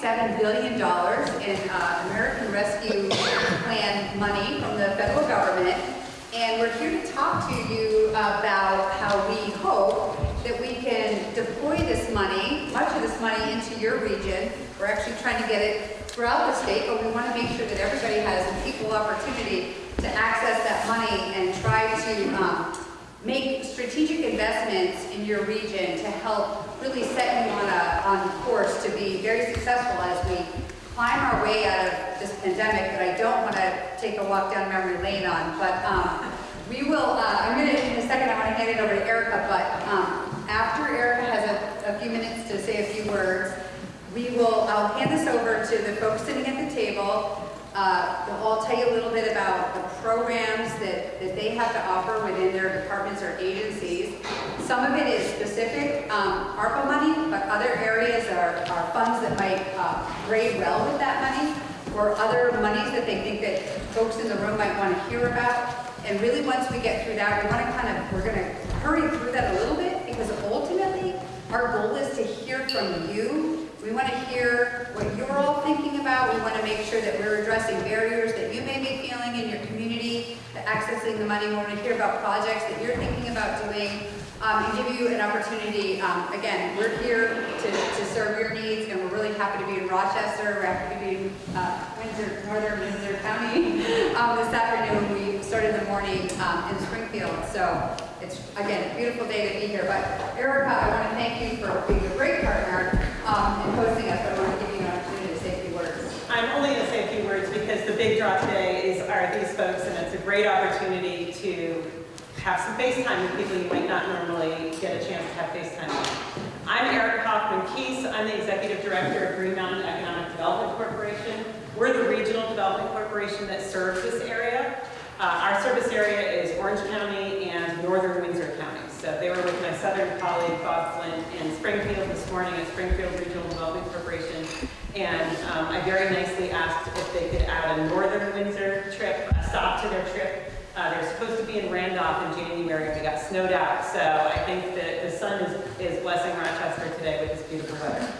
$1.7 billion in uh, American Rescue Plan money from the federal government. And we're here to talk to you about how we hope that we can deploy this money, much of this money into your region. We're actually trying to get it throughout the state, but we want to make sure that everybody has an equal opportunity to access that money and try to um, make strategic investments in your region to help really set you on a on course to be very successful as we climb our way out of this pandemic that I don't want to take a walk down memory lane on. But um, we will, uh, I'm going to, in a second, I want to hand it over to Erica, but um, after Erica has a, a few minutes to say a few words, we will, I'll hand this over to the folks sitting at the table. Uh, all tell you a little bit about the programs that, that they have to offer within their departments or agencies. Some of it is specific um, ARPA money, but other areas are, are funds that might uh, grade well with that money, or other monies that they think that folks in the room might want to hear about. And really, once we get through that, we want to kind of, we're going to hurry through that a little bit, because ultimately, our goal is to hear from you we want to hear what you're all thinking about. We want to make sure that we're addressing barriers that you may be feeling in your community accessing the money. We want to hear about projects that you're thinking about doing um, and give you an opportunity. Um, again, we're here to, to serve your needs and we're really happy to be in Rochester. We're happy to be in uh, Windsor, Northern Windsor County um, this afternoon. We started the morning um, in Springfield. So it's, again, a beautiful day to be here. But Erica, I want to thank you for being a great partner um, and us, but I want to give you an opportunity to say a few words. I'm only going to say a few words because the big draw today is are these folks, and it's a great opportunity to have some FaceTime with people you might not normally get a chance to have FaceTime with. I'm Eric Hoffman Kiess. I'm the Executive Director of Green Mountain Economic Development Corporation. We're the regional development corporation that serves this area. Uh, our service area is Orange County and Northern Windsor County. So they were with my southern colleague, Bob Flint, in Springfield this morning at Springfield Regional Development Corporation. And um, I very nicely asked if they could add a Northern Windsor trip, a stop to their trip. Uh, they're supposed to be in Randolph in January, and we got snowed out. So I think that the sun is, is blessing Rochester today with this beautiful weather.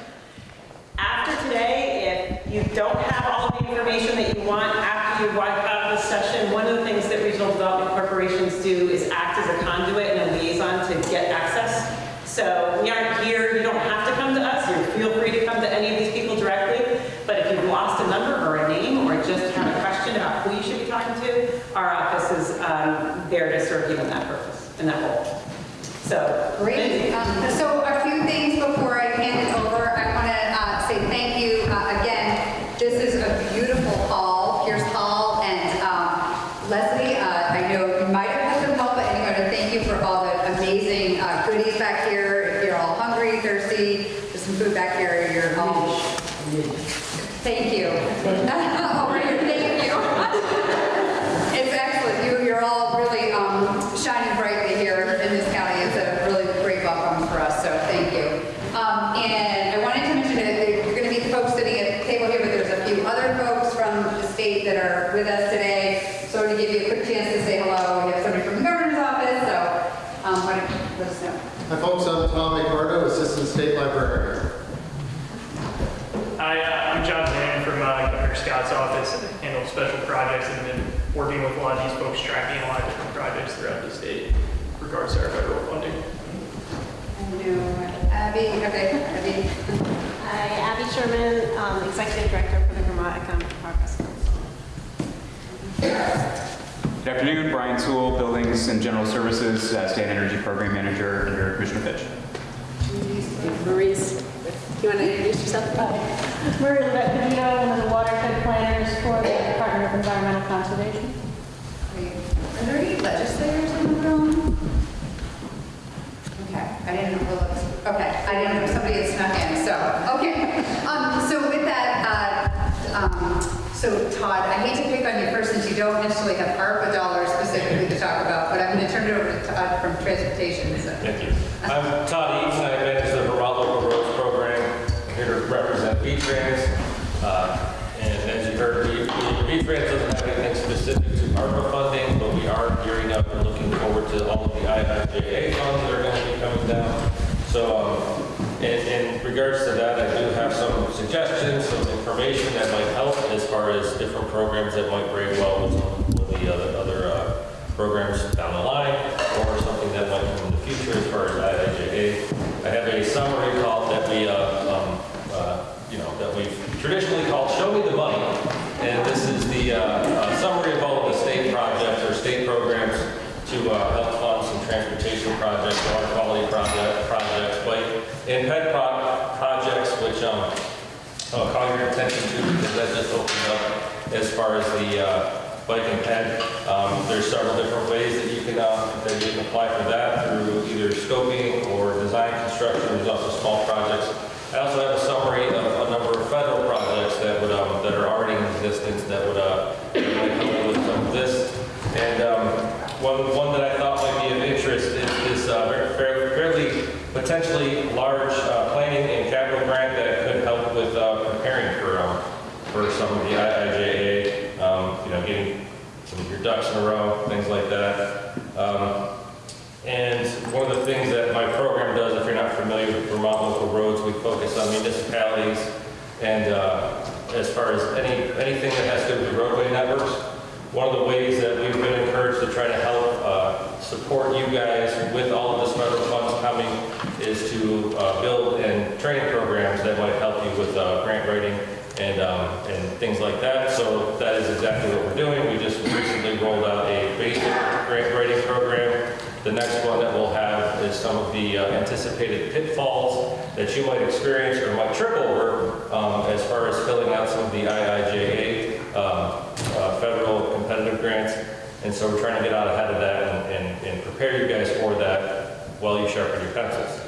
After today, if you don't have all the information that you want after you walk out of the session, one of the things that regional development corporations do is act as a conduit and a liaison to get access. So we aren't here, you don't have to come to us, you feel free to come to any of these people directly, but if you've lost a number or a name or just have a question about who you should be talking to, our office is um, there to serve you in that purpose, in that role. So, Great. Um, so a few things before I hand it over. I want to uh, say thank you uh, again. This is a beautiful hall, Pierce Hall, and um, Leslie. Uh, I know you might have had some help, but anyway, to thank you for all the amazing uh, goodies back here. If you're all hungry, thirsty, there's some food back here. You're all. Thank you. Over here, thank you. It's excellent. You, you're all really um, shining brightly here in this county. It's a really great welcome for us, so thank you. Um, and I wanted to mention that you're going to meet the folks sitting at the table here, but there's a few other folks from the state that are with us today. So to give you a quick chance to say hello, we have somebody from the governor's office, so um, why don't you let us know? Hi folks, I'm Tom McMurdo, Assistant State Librarian. Hi, uh, I'm John Van from uh, Governor Scott's office and handle special projects and have been working with a lot of these folks tracking a lot of different projects throughout the state in regards to our federal funding. I know Abby, okay, Abby. Hi, Abby Sherman, um, Executive Director for the Vermont Economic Progress Council. Good afternoon, Brian Sewell, Buildings and General Services, uh, State Energy Program Manager under Commissioner Fitch. Maurice, you want to introduce yourself? Maria Levesque Caduto, one of the watershed planners for the Department of Environmental Conservation. Great. Are there any legislators in the room? Okay, I didn't know, well, it's- okay, I didn't know somebody had snuck in, so, okay. Um, so with that, uh, um, so Todd, I hate to pick on you first since you don't necessarily have ARPA dollars specifically to talk about, but I'm gonna turn it over to Todd from Transportation, so. Thank you. I'm Todd Eaton, I manage the Vermont Local Roads Program, I'm here to represent V-Trans. Uh, And as you heard, V-Trans doesn't have anything specific to ARPA funding, but we are gearing up and looking forward to all of the IIJA funds that are going to be coming down. So in in regards to that, I do have some suggestions some information that might help as far as different programs that might break well with some with the other, other uh, programs down the line, or something that might come in the future as far as IIJA. I have a summary called that we, uh, um, uh, you know, that we've traditionally called Show Me the Money. And this is the uh, uh, summary of all of the state projects or state programs to uh, help fund some transportation projects, water quality projects, and ped pro- projects, which um, I'll call your attention to because that just opened up as far as the uh, bike and ped. Um, There's several different ways that you can, uh, that you can apply for that through either scoping or design construction. There's also small projects. I also have a summary of a number of federal projects that would, um, that are already in existence that would, uh, help with some of this. And um, one, one that I thought might be of interest is this uh, ver- fair- fairly potentially large uh, planning and capital grant that could help with uh, preparing for, um, for some of the IIJA, um, you know, getting some of your ducks in a row, things like that. Um, and one of the things that my program does, if you're not familiar with Vermont local roads, we focus on municipalities and uh, as far as any, anything that has to do with roadway networks. One of the ways that we've been encouraged to try to help uh, support you guys with all of this federal is to uh, build and training programs that might help you with uh, grant writing and, um, and things like that. So that is exactly what we're doing. We just recently rolled out a basic grant writing program. The next one that we'll have is some of the uh, anticipated pitfalls that you might experience or might trip over um, as far as filling out some of the IIJA um, uh, federal competitive grants. And so we're trying to get out ahead of that and, and, and prepare you guys for that while you sharpen your pencils.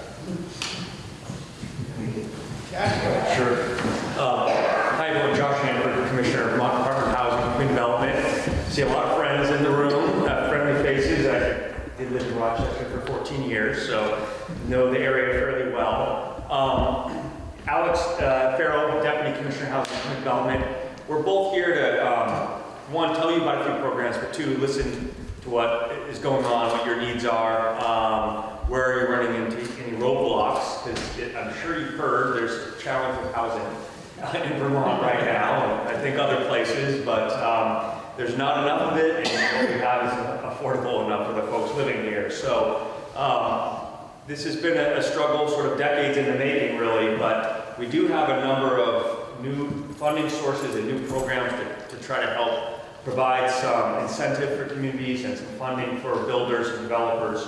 Sure. Uh, Hi, everyone. Josh Hanford, Commissioner of Vermont Department of Housing and Community Development. See a lot of friends in the room, uh, friendly faces. I did live in Rochester for 14 years, so know the area fairly well. Um, Alex uh, Farrell, Deputy Commissioner of Housing and Development. We're both here to, um, one, tell you about a few programs, but two, listen to what is going on, what your needs are, um, where you're running into any roadblocks, because I'm sure you've heard there's a challenge with housing uh, in Vermont right now, and I think other places, but um, there's not enough of it, and what we affordable enough for the folks living here. So um, this has been a a struggle, sort of decades in the making, really, but we do have a number of new funding sources and new programs to, to try to help provide some incentive for communities and some funding for builders and developers.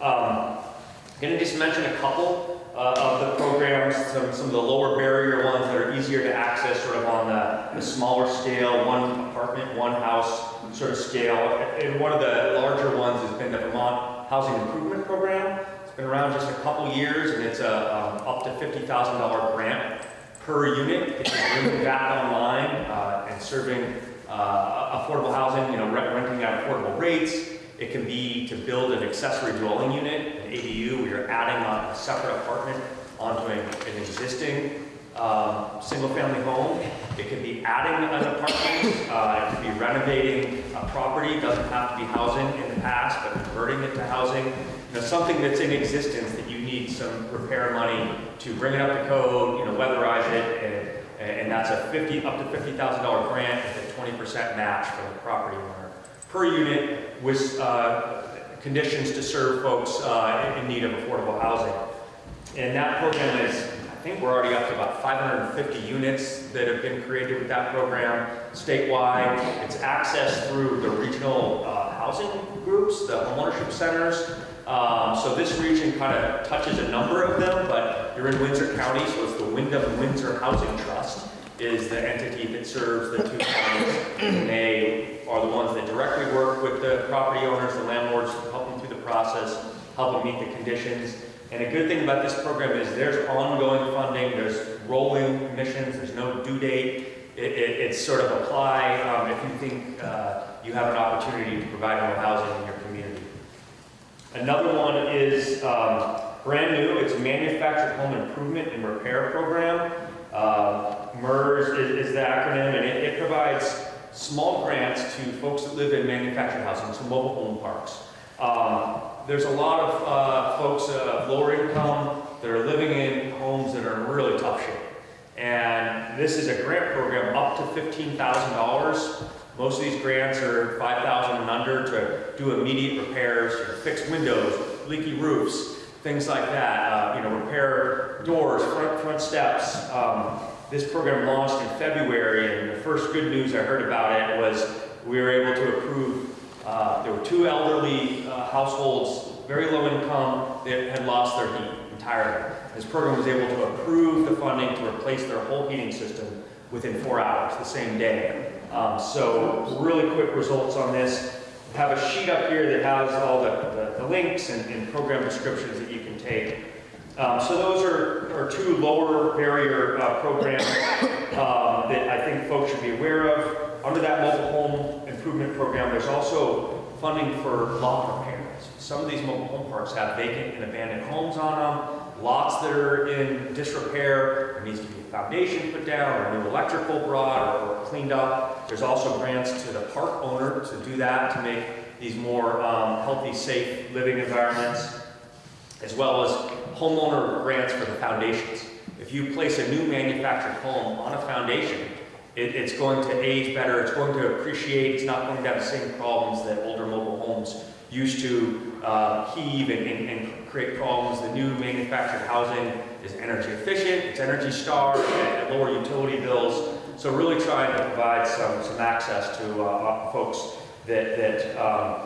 Um, I'm going to just mention a couple uh, of the programs, some, some of the lower barrier ones that are easier to access sort of on the, the smaller scale, one apartment, one house sort of scale. And one of the larger ones has been the Vermont Housing Improvement Program. It's been around just a couple years and it's a um, up to $50,000 grant per unit. It's bringing that online uh, and serving uh, affordable housing, you know, rent- renting at affordable rates. It can be to build an accessory dwelling unit, an ADU, where you're adding on a separate apartment onto an, an existing single-family home. It could be adding an apartment, uh, it could be renovating a property, It doesn't have to be housing in the past, but converting it to housing. You know, something that's in existence that you need some repair money to bring it up to code, you know, weatherize it, and, and that's a 50, up to $50,000 grant with a 20% match for the property owner per unit with uh, conditions to serve folks uh, in need of affordable housing. And that program is, I think we're already up to about 550 units that have been created with that program statewide. It's accessed through the regional uh, housing groups, the homeownership centers. Um, so this region kind of touches a number of them, but you're in Windsor County, so it's the Windham Windsor Housing Trust is the entity that serves the two counties. They are the ones that directly work with the property owners, the landlords, help them through the process, help them meet the conditions. And a good thing about this program is there's ongoing funding, there's rolling missions, there's no due date. It, it, it's sort of apply um, if you think uh, you have an opportunity to provide more housing in your community. Another one is um, brand new, it's a Manufactured Home Improvement and Repair Program. Uh, MERS is, is the acronym, and it, it provides small grants to folks that live in manufactured housing, so mobile home parks. Um, there's a lot of uh, folks of lower income that are living in homes that are in really tough shape. And this is a grant program up to $15,000. Most of these grants are 5,000 and under to do immediate repairs, or fix windows, leaky roofs, things like that. Uh, you know, repair doors, front, front steps. Um, this program launched in February, and the first good news I heard about it was we were able to approve, uh, there were two elderly uh, households, very low income, that had lost their heat entirely. This program was able to approve the funding to replace their whole heating system within four hours, the same day. Um, so really quick results on this. Have a sheet up here that has all the, the, the links and, and program descriptions that you can take. Um, so those are, are two lower barrier uh, programs um, that I think folks should be aware of. Under that mobile home improvement program, there's also funding for lot repairs. Some of these mobile home parks have vacant and abandoned homes on them, lots that are in disrepair, there needs to be a foundation put down, or new electrical brought, or or cleaned up. There's also grants to the park owner to do that, to make these more um, healthy, safe living environments as well as homeowner grants for the foundations. If you place a new manufactured home on a foundation, it, it's going to age better, it's going to appreciate, it's not going to have the same problems that older mobile homes used to uh, heave and, and, and create problems. The new manufactured housing is energy efficient, it's energy star, and lower utility bills. So really trying to provide some, some access to uh, folks that, that um,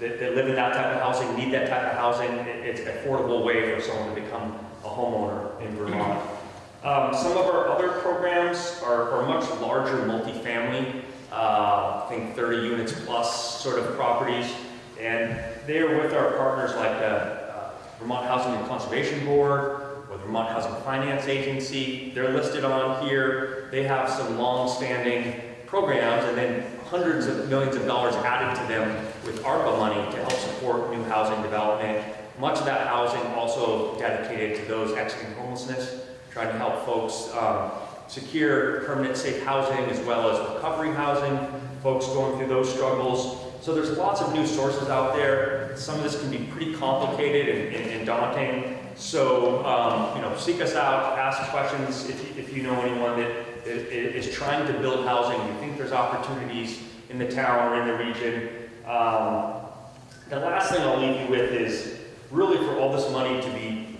that, that live in that type of housing, need that type of housing. It- It's an affordable way for someone to become a homeowner in Vermont. Um, some of our other programs are, are much larger multifamily, uh, I think 30 units plus sort of properties. And they are with our partners like the uh, Vermont Housing and Conservation Board, or the Vermont Housing Finance Agency. They're listed on here. They have some long-standing programs and then hundreds of millions of dollars added to them with ARPA money to help support new housing development. Much of that housing also dedicated to those exiting homelessness, trying to help folks um, secure permanent safe housing as well as recovery housing, folks going through those struggles. So there's lots of new sources out there. Some of this can be pretty complicated and, and, and daunting. So, um, you know, seek us out, ask questions if you, if you know anyone that that is trying to build housing. You think there's opportunities in the town or in the region. Um, the last thing I'll leave you with is really for all this money to be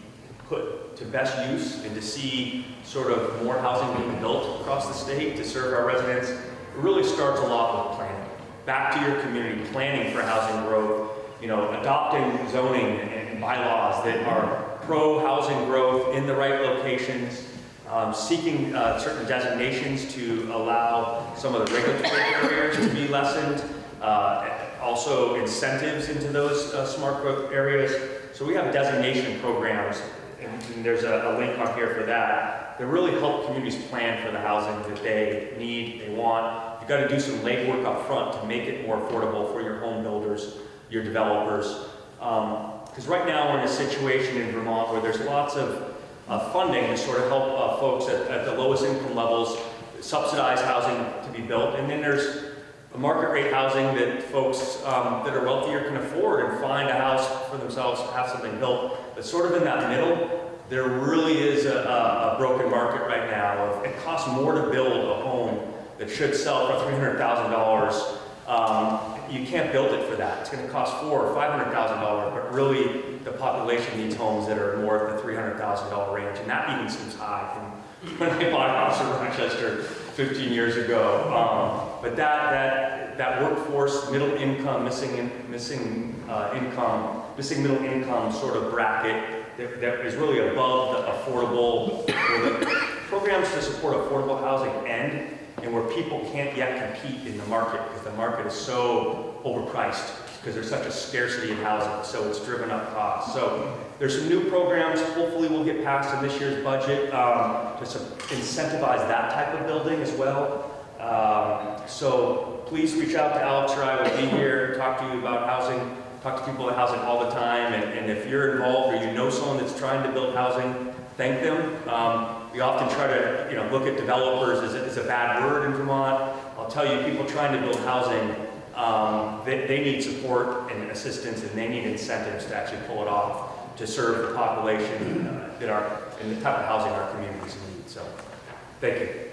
put to best use and to see sort of more housing being built across the state to serve our residents, it really starts a lot with planning. Back to your community, planning for housing growth, you know, adopting zoning and bylaws that are pro-housing growth in the right locations, um, seeking uh, certain designations to allow some of the regulatory barriers to be lessened, uh, also incentives into those uh, smart growth areas. So we have designation programs, and, and there's a, a link on here for that, that really help communities plan for the housing that they need, they want. You've got to do some legwork up front to make it more affordable for your home builders, your developers. Because right now we're in a situation in Vermont where there's lots of uh, funding to sort of help uh, folks at, at the lowest income levels subsidize housing to be built. And then there's a market rate housing that folks um, that are wealthier can afford and find a house for themselves, have something built. But sort of in that middle, there really is a, a, broken market right now. Of, it costs more to build a home that should sell for $300,000 um, you can't build it for that. It's going to cost four or five hundred thousand dollars, but really the population needs homes that are more of the three hundred thousand dollar range, and that even seems high from when I bought a house in Rochester 15 years ago. Um, but that that that workforce, middle income, missing in, missing uh, income, missing middle income sort of bracket that, that is really above the affordable, the programs to support affordable housing end and where people can't yet compete in the market because the market is so overpriced because there's such a scarcity of housing, so it's driven up costs. So there's some new programs, hopefully we'll get passed in this year's budget um, to incentivize that type of building as well. Um, so please reach out to Alex or I will be here, talk to you about housing, talk to people about housing all the time, and, and if you're involved or you know someone that's trying to build housing, thank them. Um, we often try to, you know, look at developers as, a- as a bad word in Vermont. I'll tell you, people trying to build housing, um, they, they need support and assistance, and they need incentives to actually pull it off to serve the population uh, that are, and the type of housing our communities need. So, thank you.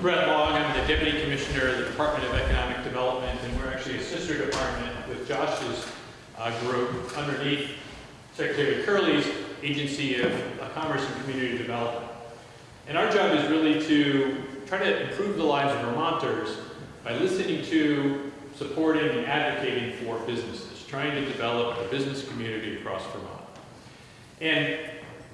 Brett Long, I'm the Deputy Commissioner of the Department of Economic Development, and we're actually a sister department with Josh's uh, group underneath Secretary Kurrle's Agency of uh, Commerce and Community Development. And our job is really to try to improve the lives of Vermonters by listening to, supporting, and advocating for businesses, trying to develop a business community across Vermont. And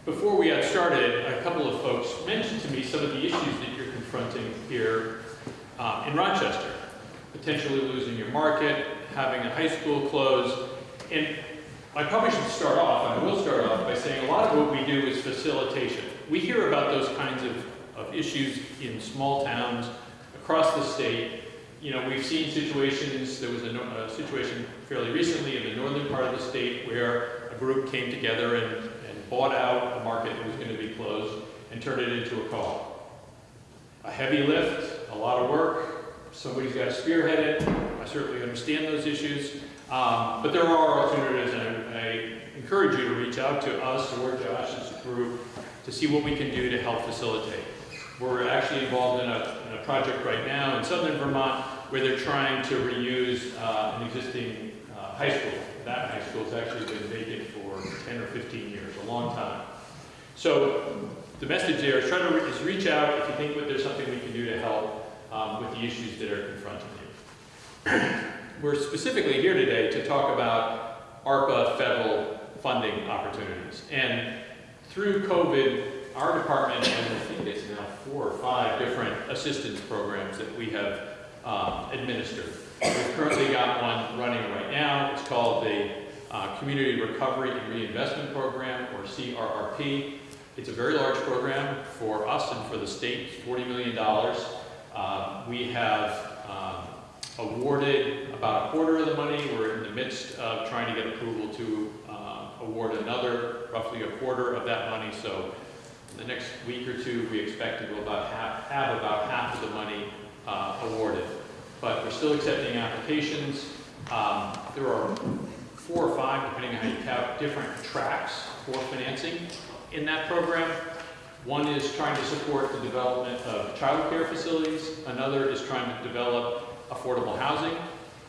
before we got started, a couple of folks mentioned to me some of the issues that confronting here uh, in Rochester. Potentially losing your market, having a high school close. And I probably should start off, and I will start off by saying a lot of what we do is facilitation. We hear about those kinds of, of issues in small towns across the state. You know, we've seen situations, there was a, a situation fairly recently in the northern part of the state where a group came together and, and bought out a market that was going to be closed and turned it into a call. A heavy lift, a lot of work, somebody's got to spearhead it. I certainly understand those issues. Um, but there are alternatives, and I, I encourage you to reach out to us or Josh's group to see what we can do to help facilitate. We're actually involved in a, in a project right now in southern Vermont where they're trying to reuse uh, an existing uh, high school. That high school has actually been vacant for 10 or 15 years, a long time. So the message there is try to re- is reach out if you think that there's something we can do to help um, with the issues that are confronting you. We're specifically here today to talk about ARPA federal funding opportunities. And through COVID, our department has, I think it's now four or five different assistance programs that we have um, administered. We've currently got one running right now. It's called the uh, Community Recovery and Reinvestment Program, or CRRP. It's a very large program for us and for the state, $40 million. Uh, we have um, awarded about a quarter of the money. We're in the midst of trying to get approval to uh, award another, roughly a quarter of that money. So the next week or two, we expect to about have about half of the money uh, awarded. But we're still accepting applications. Um, there are four or five, depending on how you count, different tracks for financing in that program. One is trying to support the development of childcare facilities. Another is trying to develop affordable housing.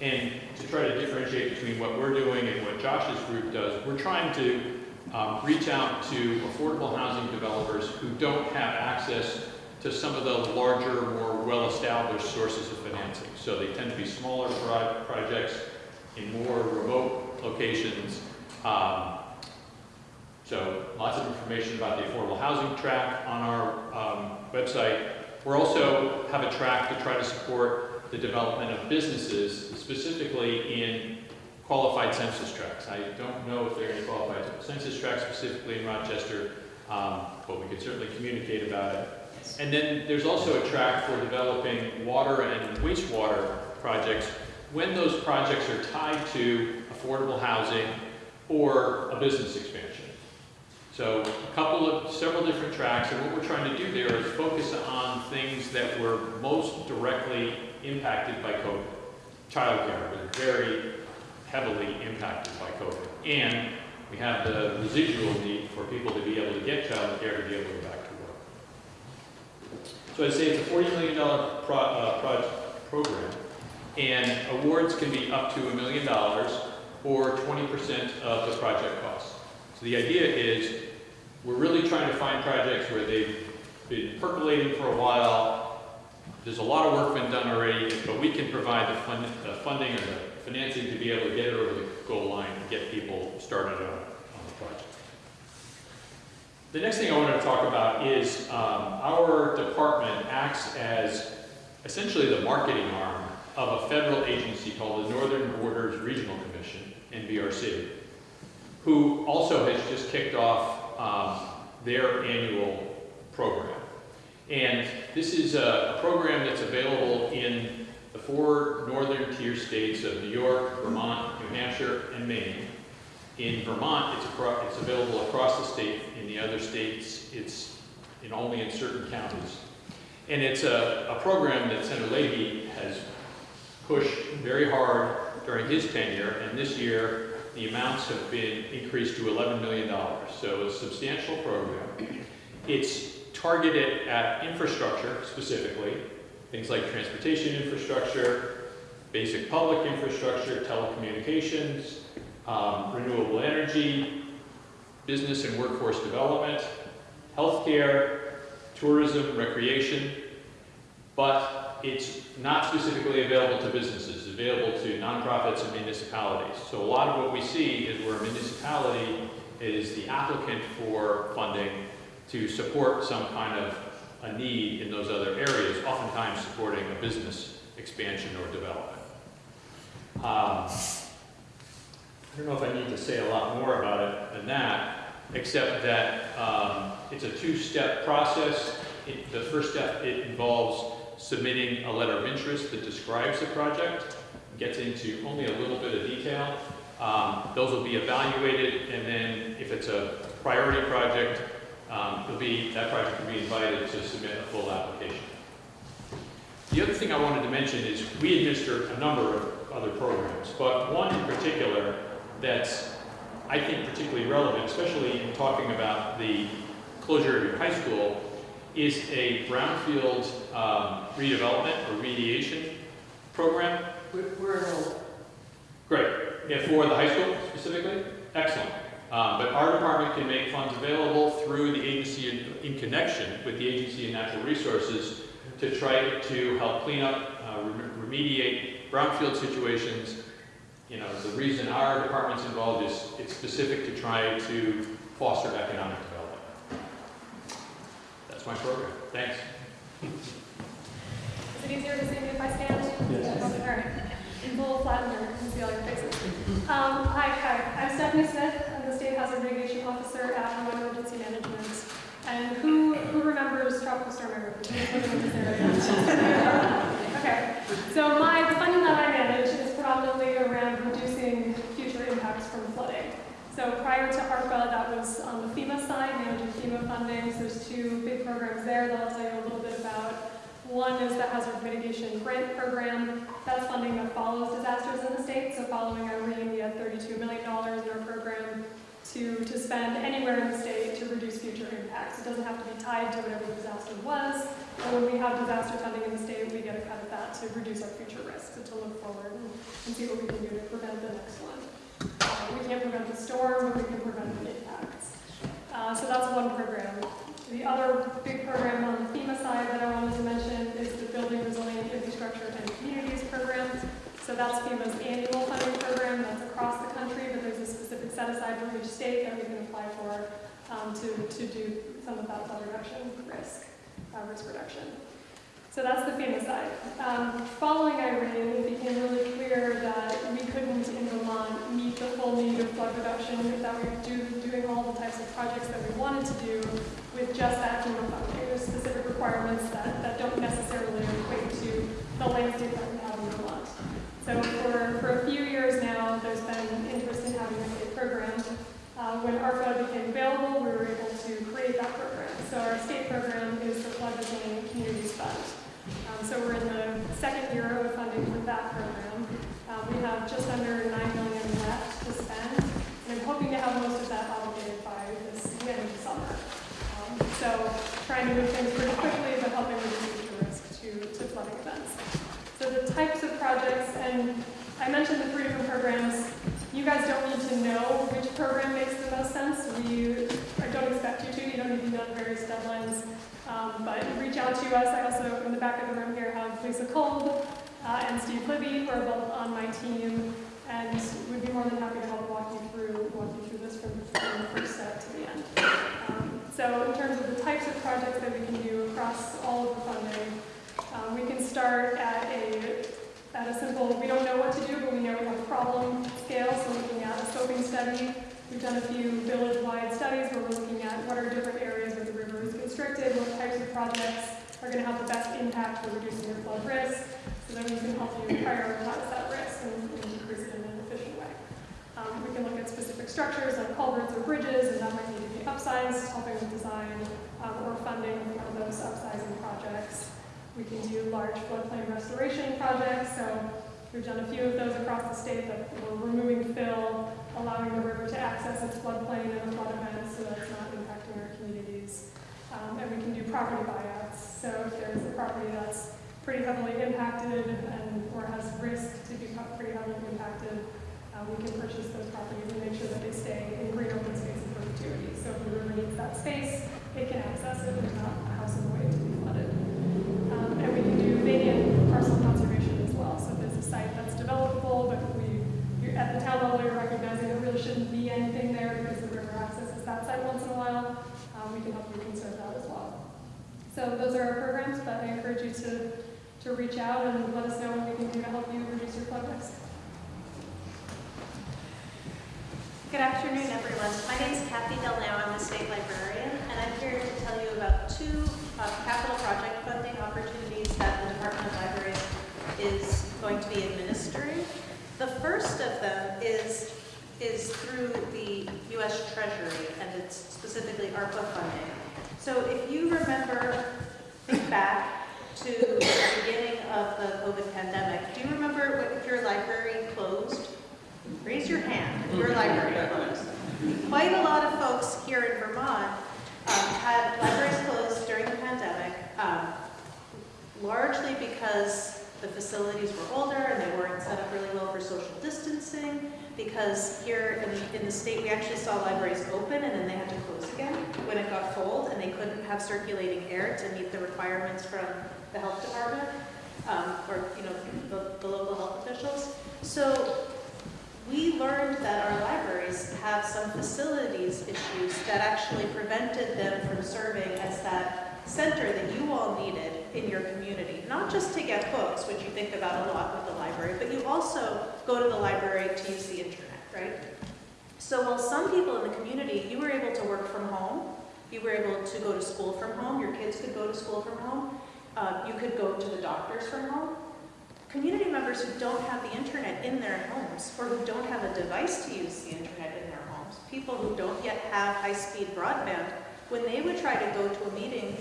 And to try to differentiate between what we're doing and what Josh's group does, we're trying to um, reach out to affordable housing developers who don't have access to some of the larger, more well-established sources of financing. So they tend to be smaller pro- projects in more remote locations. Um, so lots of information about the affordable housing track on our um, website. We also have a track to try to support the development of businesses, specifically in qualified census tracts. I don't know if there are any qualified census tracts specifically in Rochester, um, but we could certainly communicate about it. And then there's also a track for developing water and wastewater projects when those projects are tied to affordable housing or a business expansion. So a couple of, several different tracks, and what we're trying to do there is focus on things that were most directly impacted by COVID. Childcare was very heavily impacted by COVID. And we have the residual need for people to be able to get childcare to be able to go back to work. So I'd say it's a $40 million pro, uh, project, program, and awards can be up to a million dollars or 20% of the project cost. So the idea is we're really trying to find projects where they've been percolating for a while. There's a lot of work been done already, but we can provide the, fund, the funding or the financing to be able to get it over the goal line and get people started on, on the project. The next thing I want to talk about is um, our department acts as essentially the marketing arm of a federal agency called the Northern Borders Regional Commission, NBRC, who also has just kicked off um, their annual program. And this is a, a program that's available in the four northern tier states of New York, Vermont, New Hampshire, and Maine. In Vermont, it's, it's available across the state. In the other states, it's in only in certain counties. And it's a, a program that Senator Leahy has pushed very hard during his tenure, and this year the amounts have been increased to $11 million. So a substantial program. It's targeted at infrastructure specifically, things like transportation infrastructure, basic public infrastructure, telecommunications, um, renewable energy, business and workforce development, healthcare, tourism, recreation, but it's not specifically available to businesses, available to nonprofits and municipalities. So a lot of what we see is where a municipality is the applicant for funding to support some kind of a need in those other areas, oftentimes supporting a business expansion or development. Um, I don't know if I need to say a lot more about it than that, except that um, it's a two-step process. It- The first step, it involves submitting a letter of interest that describes the project, gets into only a little bit of detail. Um, Those will be evaluated, and then if it's a priority project, um, it'll be, that project will be invited to submit a full application. The other thing I wanted to mention is we administer a number of other programs, but one in particular that's, I think, particularly relevant, especially in talking about the closure of your high school, is a brownfield um, redevelopment or remediation program. We're, Great. Yeah, for the high school specifically? Excellent. Um, But our department can make funds available through the agency in- in connection with the Agency of Natural Resources to try to help clean up, uh, rem- remediate brownfield situations. You know, the reason our department's involved is it's specific to try to foster economic development. That's my program. Thanks. Is it easier to see me if I stand? Yes. All right. Can see. Um, hi, hi, I'm Stephanie Smith. I'm the State Hazard Mitigation Officer at Hawaiian Emergency Management. And who, who remembers Tropical Storm Irene? Okay, so my, the funding that I manage is predominantly around reducing future impacts from flooding. So prior to ARPA, that was on the FEMA side, managing FEMA funding. So there's two big programs there that I'll tell you a little bit. One is the Hazard Mitigation Grant Program. That's funding that follows disasters in the state. So following Irene, we had $32 million in our program to, to spend anywhere in the state to reduce future impacts. It doesn't have to be tied to whatever the disaster was. But when we have disaster funding in the state, we get a cut of that to reduce our future risks and to look forward and, and see what we can do to prevent the next one. Uh, we can't prevent the storm, but we can prevent the impacts. Uh, so that's one program. The other big program on the FEMA side that I wanted to mention is the Building Resilient Infrastructure and Communities Program. So that's FEMA's annual funding program that's across the country, but there's a specific set aside for each state that we can apply for um, to, to do some of that flood reduction risk, uh, risk reduction. So that's the FEMA side. Um, following Irene, it became really clear that we couldn't in Vermont meet the full need of flood reduction, that we do, doing all the types of projects that we wanted to do with just that FEMA funding. There's specific requirements that, that don't necessarily equate to the landscape that we have in Vermont. So for, for a few years now, there's been interest in having a state program. Uh, when ARPA became available, we were able to create that program. So our state program is the Flood Resilient Communities Fund. Um, so we're in the second year of funding for that program. Uh, we have just under nine million left to spend, and I'm hoping to have most of that obligated by this end of summer. Um, so trying to move things pretty quickly, but helping reduce future risk to, to flooding events. So the types of projects, and I mentioned the three different programs. You guys don't need to know which program makes the most sense. We, I don't expect you to. You don't need to know the various deadlines. Um, but reach out to us. I also, in the back of the room here, have Lisa Kolb uh, and Steve Libby, who are both on my team, and we'd be more than happy to help walk you through, walk you through this from, from the first step to the end. Um, so in terms of the types of projects that we can do across all of the funding, um, we can start at a at a simple, we don't know what to do, but we know we have a problem scale, so looking at a scoping study. We've done a few village-wide studies where we're looking at what are different areas where the river is constricted, what types of projects are going to have the best impact for reducing your flood risk, so then we can help you prioritize that risk and, and decrease it in an efficient way. Um, we can look at specific structures like culverts or bridges, and that might need to be upsized, helping with design um, or funding for those upsizing. We can do large floodplain restoration projects, so we've done a few of those across the state that we're removing fill, allowing the river to access its floodplain in a flood event so that it's not impacting our communities. Um, and we can do property buyouts. So if there's a property that's pretty heavily impacted and, or has risk to become pretty heavily impacted, uh, we can purchase those properties and make sure that they stay in green open space in perpetuity. So if the river needs that space, it can access it, there's not a house in the way to be flooded. Um, and we can do vacant parcel conservation as well. So if there's a site that's developable, but we, you're, at the town level, you're recognizing there really shouldn't be anything there because the river accesses that site once in a while, um, we can help you conserve that as well. So those are our programs, but I encourage you to, to reach out and let us know what we can do to help you reduce your flood. Good afternoon, everyone. My name is Kathy Delneo. I'm the state librarian, and I'm here to tell you about two uh, capital project funding opportunities that the Department of Libraries is going to be administering. The first of them is, is through the U.S. Treasury, and it's specifically ARPA funding. So if you remember, think back to the beginning of the COVID pandemic, do you remember when your library closed? Raise your hand if your library closed. Quite a lot of folks here in Vermont um, had libraries closed during the pandemic, um, largely because the facilities were older and they weren't set up really well for social distancing, because here in, in the state, we actually saw libraries open and then they had to close again when it got cold and they couldn't have circulating air to meet the requirements from the health department, um, or, you know, the, the local health officials. So we learned that our libraries have some facilities issues that actually prevented them from serving as that center that you all needed in your community. Not just to get books, which you think about a lot with the library, but you also go to the library to use the internet, right? So while some people in the community, you were able to work from home, you were able to go to school from home, your kids could go to school from home, uh, you could go to the doctors from home, community members who don't have the internet in their homes or who don't have a device to use the internet in their homes, people who don't yet have high-speed broadband, when they would try to go to a meeting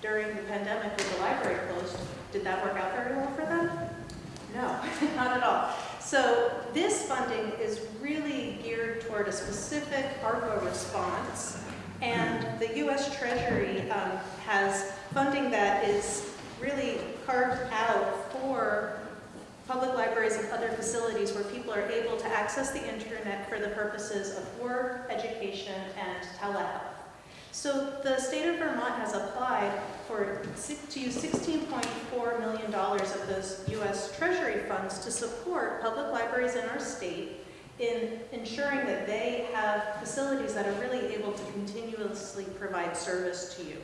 during the pandemic with the library closed, did that work out very well for them? No, not at all. So this funding is really geared toward a specific ARPA response, and the U.S. Treasury um, has funding that is really carved out for public libraries and other facilities where people are able to access the internet for the purposes of work, education, and telehealth. So the state of Vermont has applied for, to use $16.4 million of those U.S. Treasury funds to support public libraries in our state in ensuring that they have facilities that are really able to continuously provide service to you.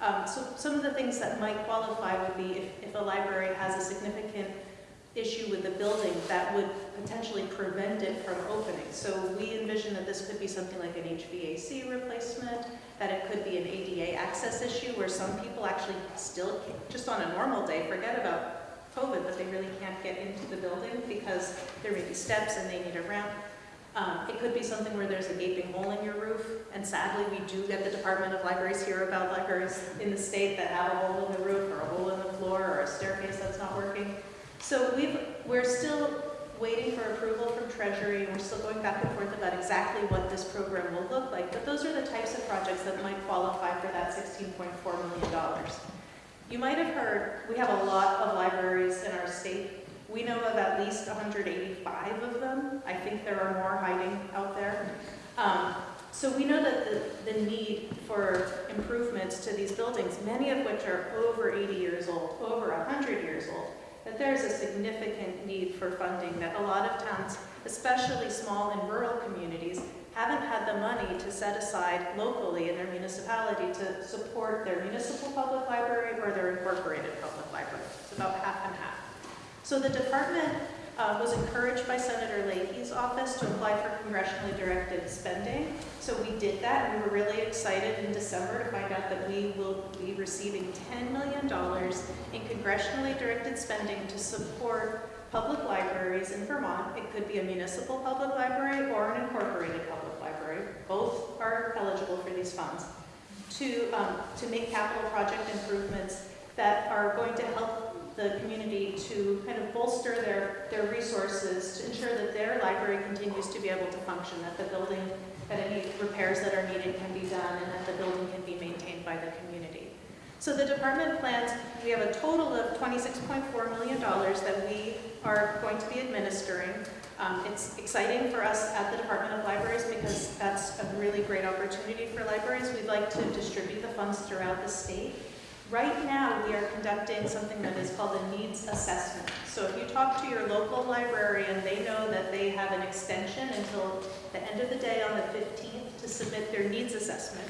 Um, so some of the things that might qualify would be if, if a library has a significant issue with the building that would potentially prevent it from opening. So we envision that this could be something like an HVAC replacement, that it could be an ADA access issue where some people actually still, just on a normal day, forget about COVID, but they really can't get into the building because there may be steps and they need a ramp. Um, it could be something where there's a gaping hole in your roof, and sadly we do at the Department of Libraries hear about libraries in the state that have a hole in the roof or a hole in the floor or a staircase that's not working. So we've, we're still waiting for approval from Treasury, and we're still going back and forth about exactly what this program will look like, but those are the types of projects that might qualify for that $16.4 million. You might have heard, we have a lot of libraries in our state. We know of at least 185 of them. I think there are more hiding out there. Um, so we know that the, the need for improvements to these buildings, many of which are over 80 years old, over 100 years old, that there's a significant need for funding that a lot of towns, especially small and rural communities, haven't had the money to set aside locally in their municipality to support their municipal public library or their incorporated public library. It's about half and half. So the department uh, was encouraged by Senator Leahy's office to apply for congressionally directed spending. So we did that, and we were really excited in December to find out that we will be receiving $10 million in congressionally directed spending to support public libraries in Vermont. It could be a municipal public library or an incorporated public library. Both are eligible for these funds to, um, to make capital project improvements that are going to help the community to kind of bolster their, their resources to ensure that their library continues to be able to function, that the building, that any repairs that are needed can be done, and that the building can be maintained by the community. So the department plans, we have a total of $26.4 million that we are going to be administering. Um, It's exciting for us at the Department of Libraries because that's a really great opportunity for libraries. We'd like to distribute the funds throughout the state. Right now, we are conducting something that is called a needs assessment. So if you talk to your local librarian, they know that they have an extension until the end of the day on the 15th to submit their needs assessment.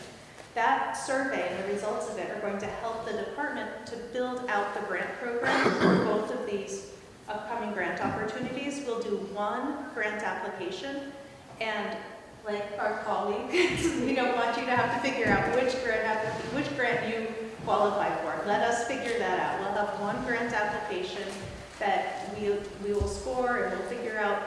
That survey and the results of it are going to help the department to build out the grant program for both of these upcoming grant opportunities. We'll do one grant application and like our colleague, we don't want you to have to figure out which grant, which grant you qualify for. Let us figure that out. We'll have one grant application that we, we will score and we'll figure out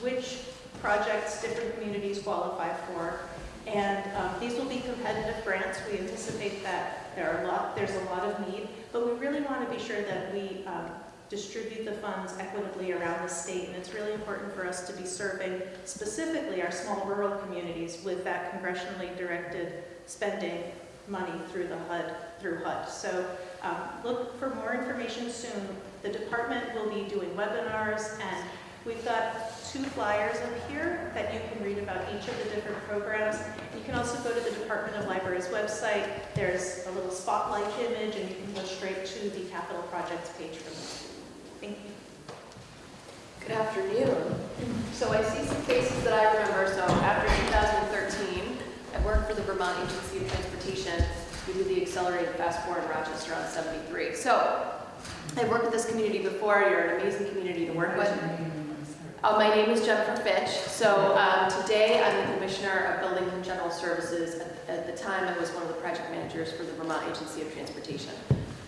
which projects different communities qualify for. And um, these will be competitive grants. We anticipate that there are a lot, there's a lot of need, but we really want to be sure that we um, distribute the funds equitably around the state. And it's really important for us to be serving specifically our small rural communities with that congressionally directed spending money through the HUD, through HUD. So um, look for more information soon. The department will be doing webinars and we've got two flyers up here that you can read about each of the different programs. You can also go to the Department of Libraries website. There's a little spotlight image and you can go straight to the capital projects page from there. Thank you. Good afternoon. So I see some faces that I remember. So after 2013, I worked for the Vermont Agency of Transportation. We do the accelerated fast forward in Rochester on 73. So I've worked with this community before. You're an amazing community to work with. Uh, my name is Jennifer Fitch. So um, today I'm the Commissioner of Buildings and General Services. At, at the time, I was one of the project managers for the Vermont Agency of Transportation.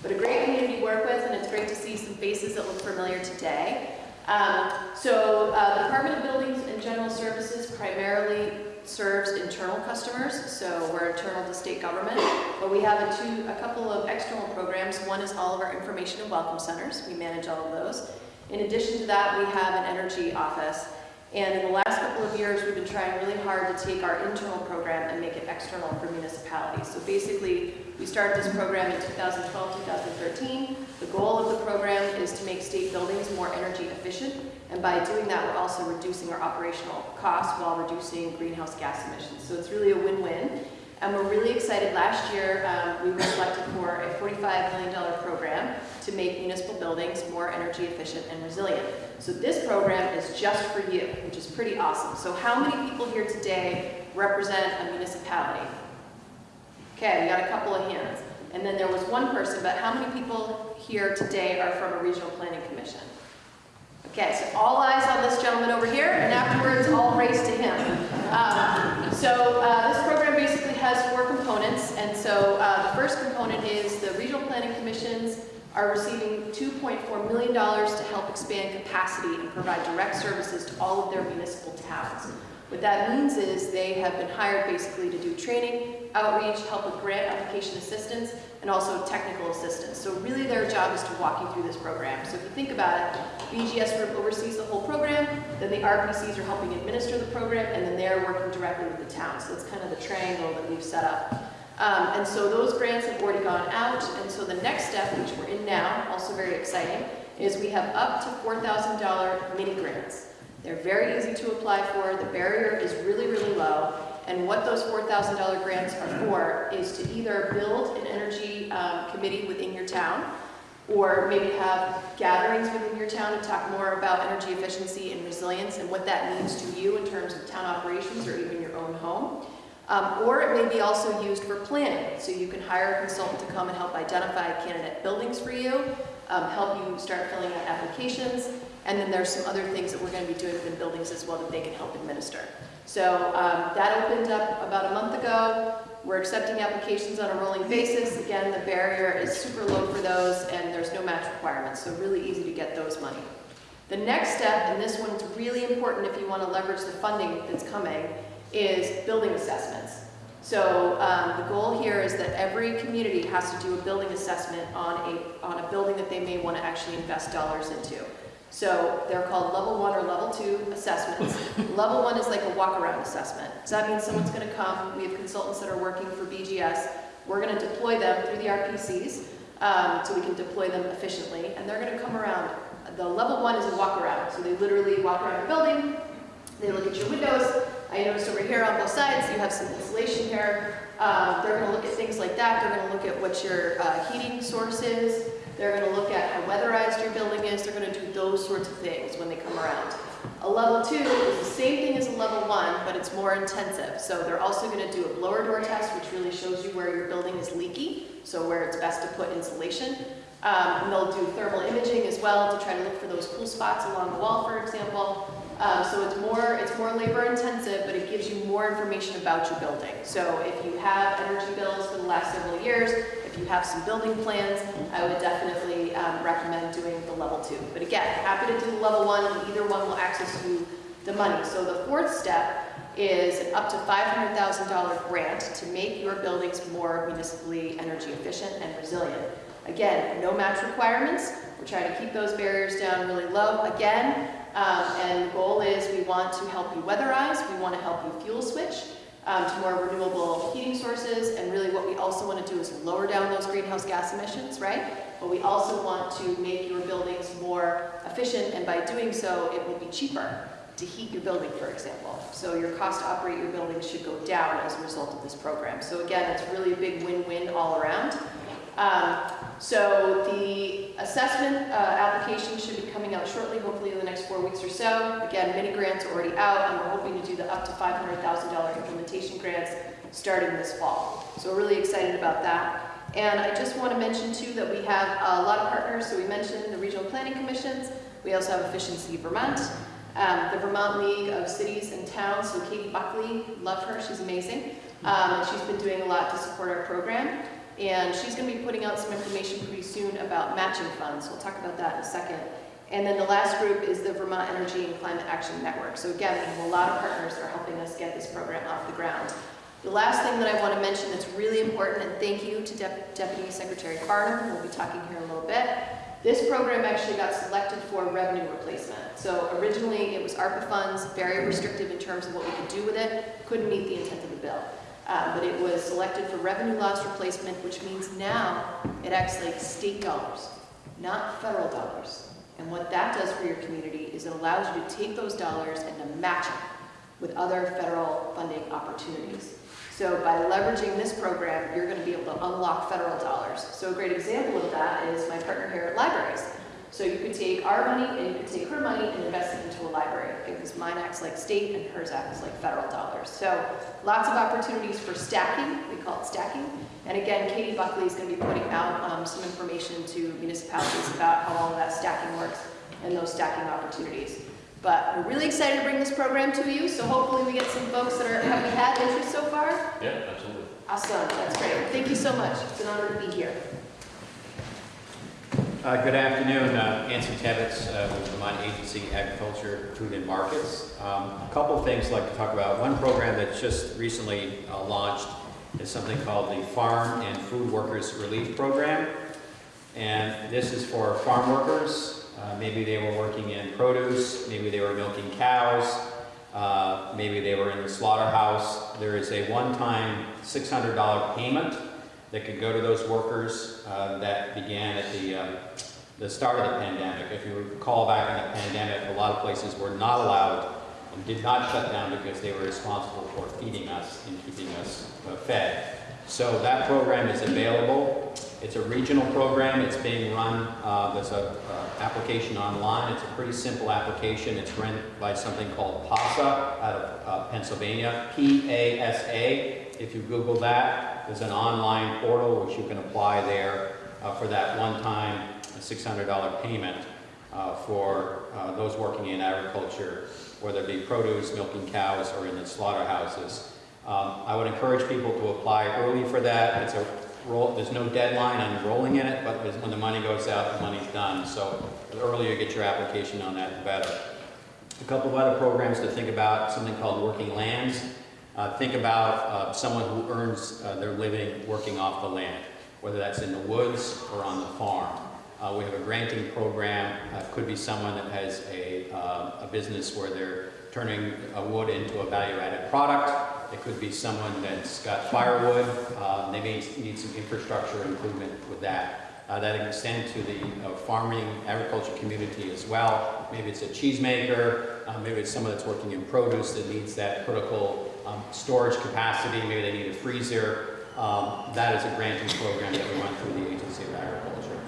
But a great community to work with, and it's great to see some faces that look familiar today. Um, so uh, the Department of Buildings and General Services primarily serves internal customers, so we're internal to state government, but we have a, two, a couple of external programs. One is all of our information and welcome centers. We manage all of those. In addition to that, we have an energy office. And in the last couple of years, we've been trying really hard to take our internal program and make it external for municipalities. So basically, we started this program in 2012, 2013. The goal of the program is to make state buildings more energy efficient. And by doing that, we're also reducing our operational costs while reducing greenhouse gas emissions. So it's really a win-win. And we're really excited. Last year, um, we were selected for a $45 million program to make municipal buildings more energy efficient and resilient. So this program is just for you, which is pretty awesome. So how many people here today represent a municipality? Okay, we got a couple of hands. And then there was one person, but how many people here today are from a regional planning commission? Okay, so all eyes on this gentleman over here, and afterwards all race to him. Um, so uh, this program basically has four components, and so uh, the first component is the regional planning commissions are receiving $2.4 million to help expand capacity and provide direct services to all of their municipal towns. What that means is they have been hired basically to do training, outreach, help with grant application assistance, and also technical assistance. So really their job is to walk you through this program. So if you think about it, BGS Group oversees the whole program, then the RPCs are helping administer the program, and then they're working directly with the town. So it's kind of the triangle that we've set up. Um, and so those grants have already gone out, and so the next step, which we're in now, also very exciting, is we have up to $4,000 mini grants. They're very easy to apply for, the barrier is really, really low, and what those $4,000 grants are for is to either build an energy um, committee within your town, or maybe have gatherings within your town to talk more about energy efficiency and resilience and what that means to you in terms of town operations or even your own home. Um, or it may be also used for planning. So you can hire a consultant to come and help identify candidate buildings for you, um, help you start filling out applications, and then there's some other things that we're going to be doing within buildings as well that they can help administer. So um, that opened up about a month ago. We're accepting applications on a rolling basis. Again, the barrier is super low for those and there's no match requirements, so really easy to get those money. The next step, and this one's really important if you want to leverage the funding that's coming, is building assessments. So um, the goal here is that every community has to do a building assessment on a, on a building that they may want to actually invest dollars into. So they're called level one or level two assessments. level one is like a walk around assessment. So that means someone's going to come, we have consultants that are working for BGS, We're gonna deploy them through the RPCs, um, so we can deploy them efficiently, and they're gonna come around. The level one is a walk around, so they literally walk around your building, they look at your windows. I noticed over here on both sides, you have some insulation here. Um, they're gonna look at things like that. They're gonna look at what your uh, heating source is. They're gonna look at how weatherized your building is. They're gonna do those sorts of things when they come around. A level two is the same thing as a level one, but it's more intensive. So they're also gonna do a blower door test, which really shows you where your building is leaky, so where it's best to put insulation. Um, and they'll do thermal imaging as well to try to look for those cool spots along the wall, for example. Um, so it's more, it's more labor intensive, but it gives you more information about your building. So if you have energy bills for the last several years, if you have some building plans, I would definitely um, recommend doing the level two. But again, happy to do the level one, and either one will access you the money. So the fourth step is an up to $500,000 grant to make your buildings more municipally energy efficient and resilient. Again, no match requirements. We're trying to keep those barriers down really low. Again, um, and the goal is we want to help you weatherize, we want to help you fuel switch um, to more renewable heating sources, and really what we also want to do is lower down those greenhouse gas emissions, right? But we also want to make your buildings more efficient, and by doing so, it will be cheaper to heat your building, for example. So your cost to operate your building should go down as a result of this program. So again, it's really a big win-win all around. Um, so the assessment uh, application should be coming out shortly, hopefully in the next four weeks or so. Again, many grants are already out, and we're hoping to do the up to $500,000 implementation grants starting this fall. So we're really excited about that. And I just want to mention too that we have a lot of partners. So we mentioned the regional planning commissions. We also have Efficiency Vermont, um, the Vermont League of Cities and Towns. So Katie Buckley, love her, she's amazing. Um, she's been doing a lot to support our program. And she's going to be putting out some information pretty soon about matching funds. We'll talk about that in a second. And then the last group is the Vermont Energy and Climate Action Network. So again, we have a lot of partners that are helping us get this program off the ground. The last thing that I want to mention that's really important, and thank you to Dep Deputy Secretary Farnham, we'll be talking here in a little bit. This program actually got selected for revenue replacement. So originally it was ARPA funds, very restrictive in terms of what we could do with it, couldn't meet the intent of the bill. Um, but it was selected for revenue loss replacement, which means now it acts like state dollars, not federal dollars. And what that does for your community is it allows you to take those dollars and to match them with other federal funding opportunities. So by leveraging this program, you're going to be able to unlock federal dollars. So a great example of that is my partner here at Libraries. So you could take our money and you could take her money and invest it into a library because mine acts like state and hers acts like federal dollars. So lots of opportunities for stacking. We call it stacking. And again, Katie Buckley is going to be putting out um, some information to municipalities about how all of that stacking works and those stacking opportunities. But we're really excited to bring this program to you. So hopefully we get some folks that are, have we had interest so far? Yeah, absolutely. Awesome, that's great. Thank you so much. It's an honor to be here. Uh, Good afternoon, uh, Nancy Tebbetts uh, with Vermont Agency Agriculture, Food and Markets. Um, A couple things I'd like to talk about. One program that's just recently uh, launched is something called the Farm and Food Workers Relief Program. And this is for farm workers. Uh, Maybe they were working in produce, maybe they were milking cows, uh, maybe they were in the slaughterhouse. There is a one-time $600 payment that could go to those workers uh, that began at the, uh, the start of the pandemic. If you recall back in the pandemic, a lot of places were not allowed and did not shut down because they were responsible for feeding us and keeping us uh, fed. So that program is available. It's a regional program. It's being run, uh, there's a uh, application online. It's a pretty simple application. It's run by something called PASA out of uh, Pennsylvania, P-A-S-A. If you Google that, there's an online portal which you can apply there uh, for that one-time $600 payment uh, for uh, those working in agriculture, whether it be produce, milking cows, or in the slaughterhouses. Um, I would encourage people to apply early for that. It's a roll, there's no deadline on enrolling in it, but when the money goes out, the money's done. So the earlier you get your application on that, the better. A couple of other programs to think about, something called Working Lands. Uh, think about uh, someone who earns uh, their living working off the land, whether that's in the woods or on the farm. Uh, we have a granting program. Uh, could be someone that has a, uh, a business where they're turning wood into a value-added product. It could be someone that's got firewood, they may need some infrastructure improvement with that. That extend to the farming, agriculture community as well. Maybe it's a cheesemaker, maybe it's someone that's working in produce that needs that critical um, storage capacity, maybe they need a freezer. Um, That is a granting program that we run through the Agency of Agriculture.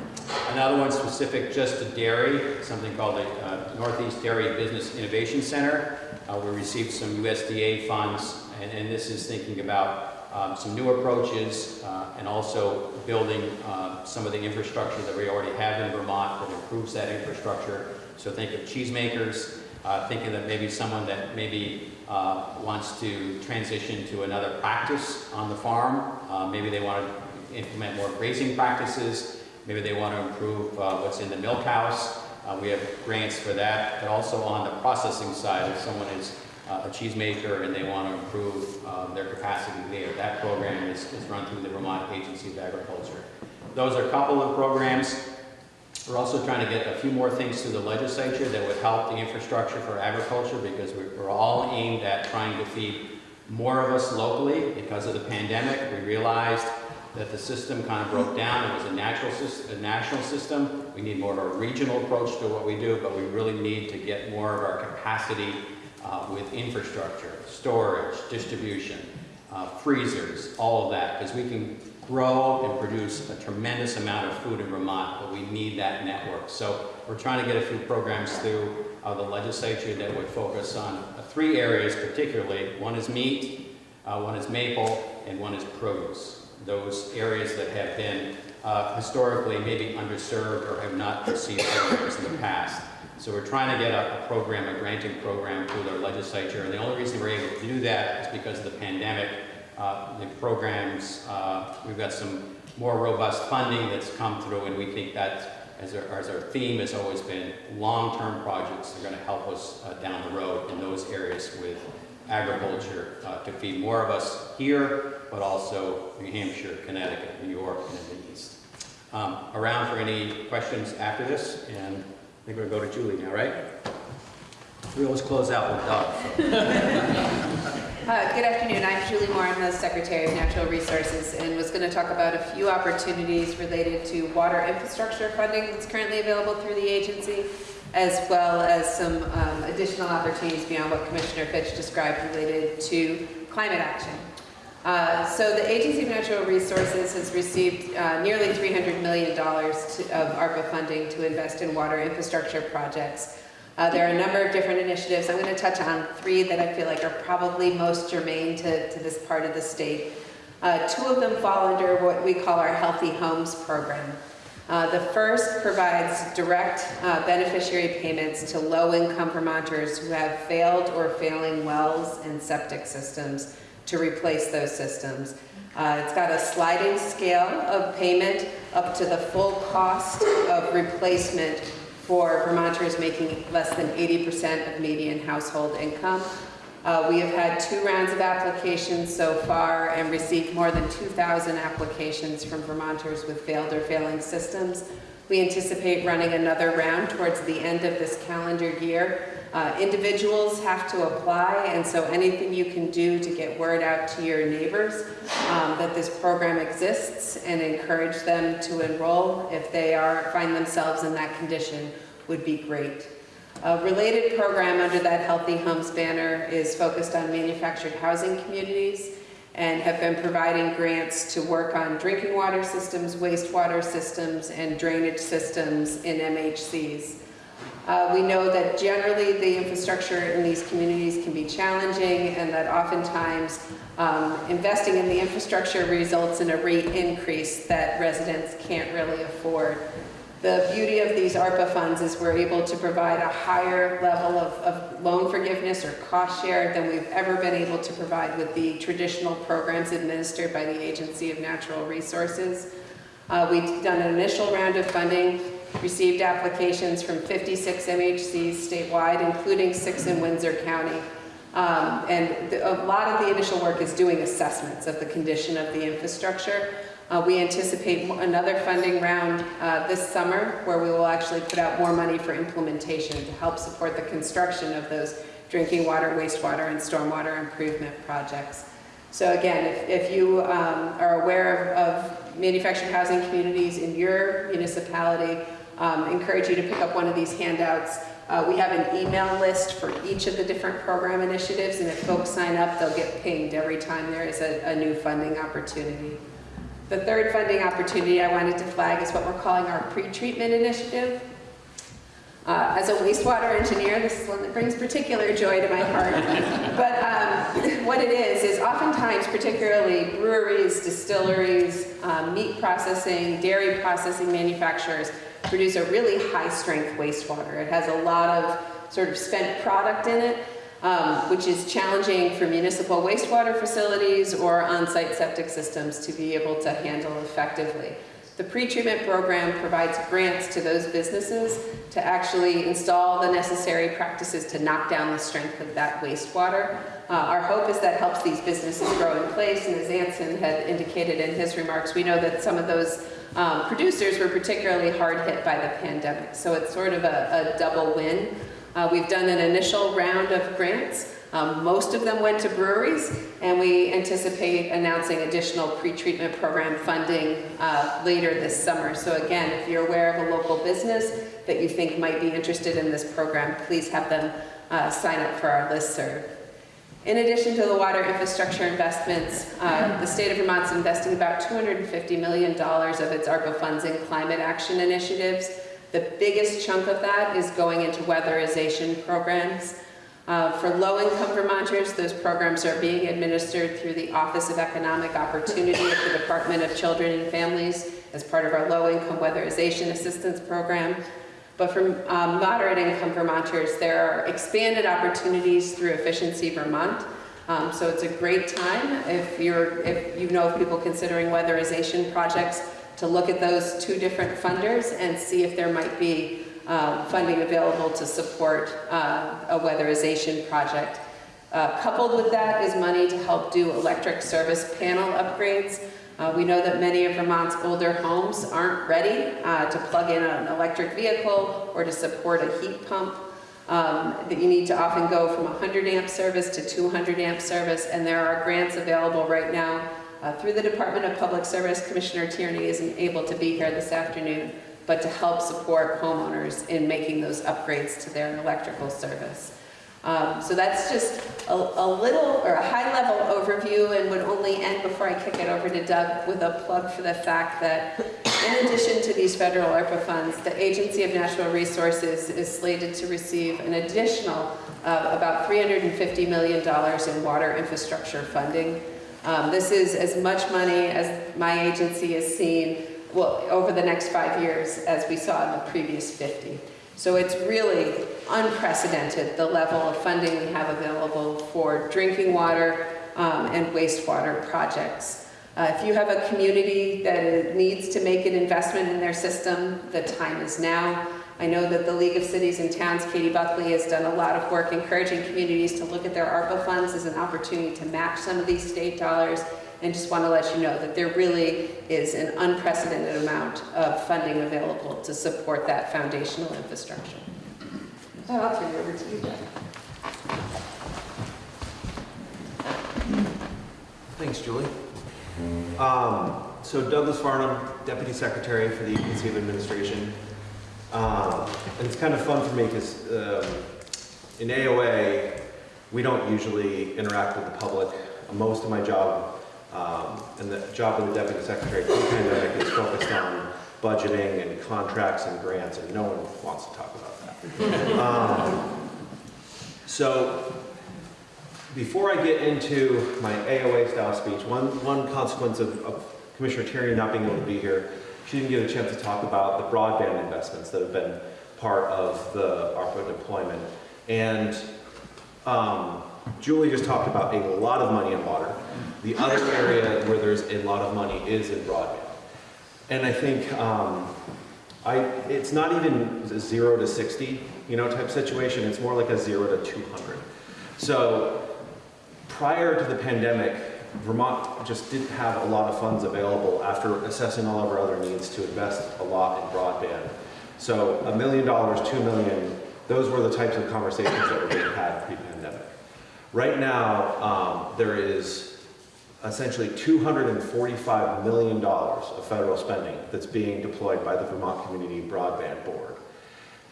Another one specific just to dairy, something called the uh, Northeast Dairy Business Innovation Center. Uh, We received some USDA funds, and and this is thinking about um, some new approaches uh, and also building uh, some of the infrastructure that we already have in Vermont that improves that infrastructure. So think of cheesemakers, uh, thinking that maybe someone that maybe uh, wants to transition to another practice on the farm. Uh, Maybe they want to implement more grazing practices. Maybe they want to improve uh, what's in the milk house. Uh, We have grants for that, but also on the processing side, if someone is uh, a cheesemaker and they want to improve um, their capacity there, that program is is run through the Vermont Agency of Agriculture. Those are a couple of programs. We're also trying to get a few more things through the legislature that would help the infrastructure for agriculture because we- we're all aimed at trying to feed more of us locally. Because of the pandemic, we realized that the system kind of broke down. It was a natural a national system. We need more of a regional approach to what we do, but we really need to get more of our capacity uh, with infrastructure, storage, distribution, uh, freezers, all of that, because we can grow and produce a tremendous amount of food in Vermont, but we need that network. So we're trying to get a few programs through uh, the legislature that would focus on uh, three areas particularly. One is meat, uh, one is maple, and one is produce. Those areas that have been uh, historically maybe underserved or have not received programs in the past. So we're trying to get a, a program, a granting program through the legislature, and the only reason we're able to do that is because of the pandemic. Uh, the programs, uh, we've got some more robust funding that's come through, and we think that, as our, as our theme has always been, long-term projects are going to help us uh, down the road in those areas with agriculture uh, to feed more of us here, but also New Hampshire, Connecticut, New York, and in the East. Um, around for any questions after this, and I think we're going to go to Julie now, right? We always close out with Doug. Uh, Good afternoon, I'm Julie Moore, I'm the Secretary of Natural Resources, and was going to talk about a few opportunities related to water infrastructure funding that's currently available through the agency, as well as some um, additional opportunities beyond what Commissioner Fitch described related to climate action. Uh, So the Agency of Natural Resources has received uh, nearly $300 million to- of ARPA funding to invest in water infrastructure projects. Uh, There are a number of different initiatives. I'm going to touch on three that I feel like are probably most germane to, to this part of the state. Uh, Two of them fall under what we call our Healthy Homes program. Uh, The first provides direct uh, beneficiary payments to low-income Vermonters who have failed or failing wells and septic systems to replace those systems. Uh, It's got a sliding scale of payment up to the full cost of replacement for Vermonters making less than 80% of median household income. Uh, We have had two rounds of applications so far and received more than 2,000 applications from Vermonters with failed or failing systems. We anticipate running another round towards the end of this calendar year. Uh, Individuals have to apply, and so anything you can do to get word out to your neighbors um, that this program exists and encourage them to enroll if they are, find themselves in that condition would be great. A related program under that Healthy Homes banner is focused on manufactured housing communities and have been providing grants to work on drinking water systems, wastewater systems, and drainage systems in MHCs. Uh, We know that generally the infrastructure in these communities can be challenging and that oftentimes um, investing in the infrastructure results in a rate increase that residents can't really afford. The beauty of these ARPA funds is we're able to provide a higher level of, of loan forgiveness or cost share than we've ever been able to provide with the traditional programs administered by the Agency of Natural Resources. Uh, We've done an initial round of funding, received applications from 56 MHCs statewide, including six in Windsor County. Um, And the- a lot of the initial work is doing assessments of the condition of the infrastructure. Uh, We anticipate another funding round uh, this summer, where we will actually put out more money for implementation to help support the construction of those drinking water, wastewater, and stormwater improvement projects. So again, if, if you um, are aware of, of manufactured housing communities in your municipality, um, encourage you to pick up one of these handouts. Uh, we have an email list for each of the different program initiatives, and if folks sign up, they'll get pinged every time there is a, a new funding opportunity. The third funding opportunity I wanted to flag is what we're calling our pre-treatment initiative. Uh, as a wastewater engineer, this is one that brings particular joy to my heart. but um, what it is, is oftentimes, particularly breweries, distilleries, um, meat processing, dairy processing manufacturers, produce a really high strength wastewater. It has a lot of sort of spent product in it, um, which is challenging for municipal wastewater facilities or on-site septic systems to be able to handle effectively. The pretreatment program provides grants to those businesses to actually install the necessary practices to knock down the strength of that wastewater. Uh, our hope is that helps these businesses grow in place, and as Anson had indicated in his remarks, we know that some of those um, producers were particularly hard hit by the pandemic. So it's sort of a, a double win. Uh, we've done an initial round of grants. Um, most of them went to breweries, and we anticipate announcing additional pretreatment program funding uh, later this summer. So again, if you're aware of a local business that you think might be interested in this program, please have them uh, sign up for our listserv. In addition to the water infrastructure investments, uh, the state of Vermont's investing about $250 million of its ARPA funds in climate action initiatives. The biggest chunk of that is going into weatherization programs. Uh, for low-income Vermonters, those programs are being administered through the Office of Economic Opportunity at the Department of Children and Families as part of our low-income weatherization assistance program. But for um, moderate income Vermonters, there are expanded opportunities through Efficiency Vermont. Um, so it's a great time if you're, if you know of people considering weatherization projects to look at those two different funders and see if there might be uh, funding available to support uh, a weatherization project. Uh, coupled with that is money to help do electric service panel upgrades. Uh, we know that many of Vermont's older homes aren't ready uh, to plug in an electric vehicle or to support a heat pump. Um, that you need to often go from 100 amp service to 200 amp service, and there are grants available right now uh, through the Department of Public Service. Commissioner Tierney isn't able to be here this afternoon, but to help support homeowners in making those upgrades to their electrical service. Um, so that's just a, a, little or a high level overview and would only end before I kick it over to Doug with a plug for the fact that in addition to these federal ARPA funds, the Agency of Natural Resources is slated to receive an additional uh, about $350 million in water infrastructure funding. Um, this is as much money as my agency has seen well, over the next five years as we saw in the previous 50. So it's really unprecedented, the level of funding we have available for drinking water um, and wastewater projects. Uh, if you have a community that needs to make an investment in their system, the time is now. I know that the League of Cities and Towns, Katie Buckley, has done a lot of work encouraging communities to look at their ARPA funds as an opportunity to match some of these state dollars and just want to let you know that there really is an unprecedented amount of funding available to support that foundational infrastructure. I'll turn it over to you. Thanks, Julie. Um, so Douglas Farnham, Deputy Secretary for the Agency of Administration. Um, and it's kind of fun for me because um, in AOA, we don't usually interact with the public. Most of my job um, and the job of the Deputy Secretary pre-pandemic is focused on budgeting and contracts and grants, and no one wants to talk about. Um, so before I get into my AOA style speech, one, one consequence of, of Commissioner Tierney not being able to be here, she didn't get a chance to talk about the broadband investments that have been part of the ARPA deployment. And um, Julie just talked about a lot of money in water. The other area where there's a lot of money is in broadband. And I think um, I, it's not even a zero to 60, you know, type situation. It's more like a zero to 200. So prior to the pandemic, Vermont just didn't have a lot of funds available after assessing all of our other needs to invest a lot in broadband. So a million dollars, two million those were the types of conversations that were being had pre-pandemic. Right now, um, there is essentially $245 million of federal spending that's being deployed by the Vermont Community Broadband Board.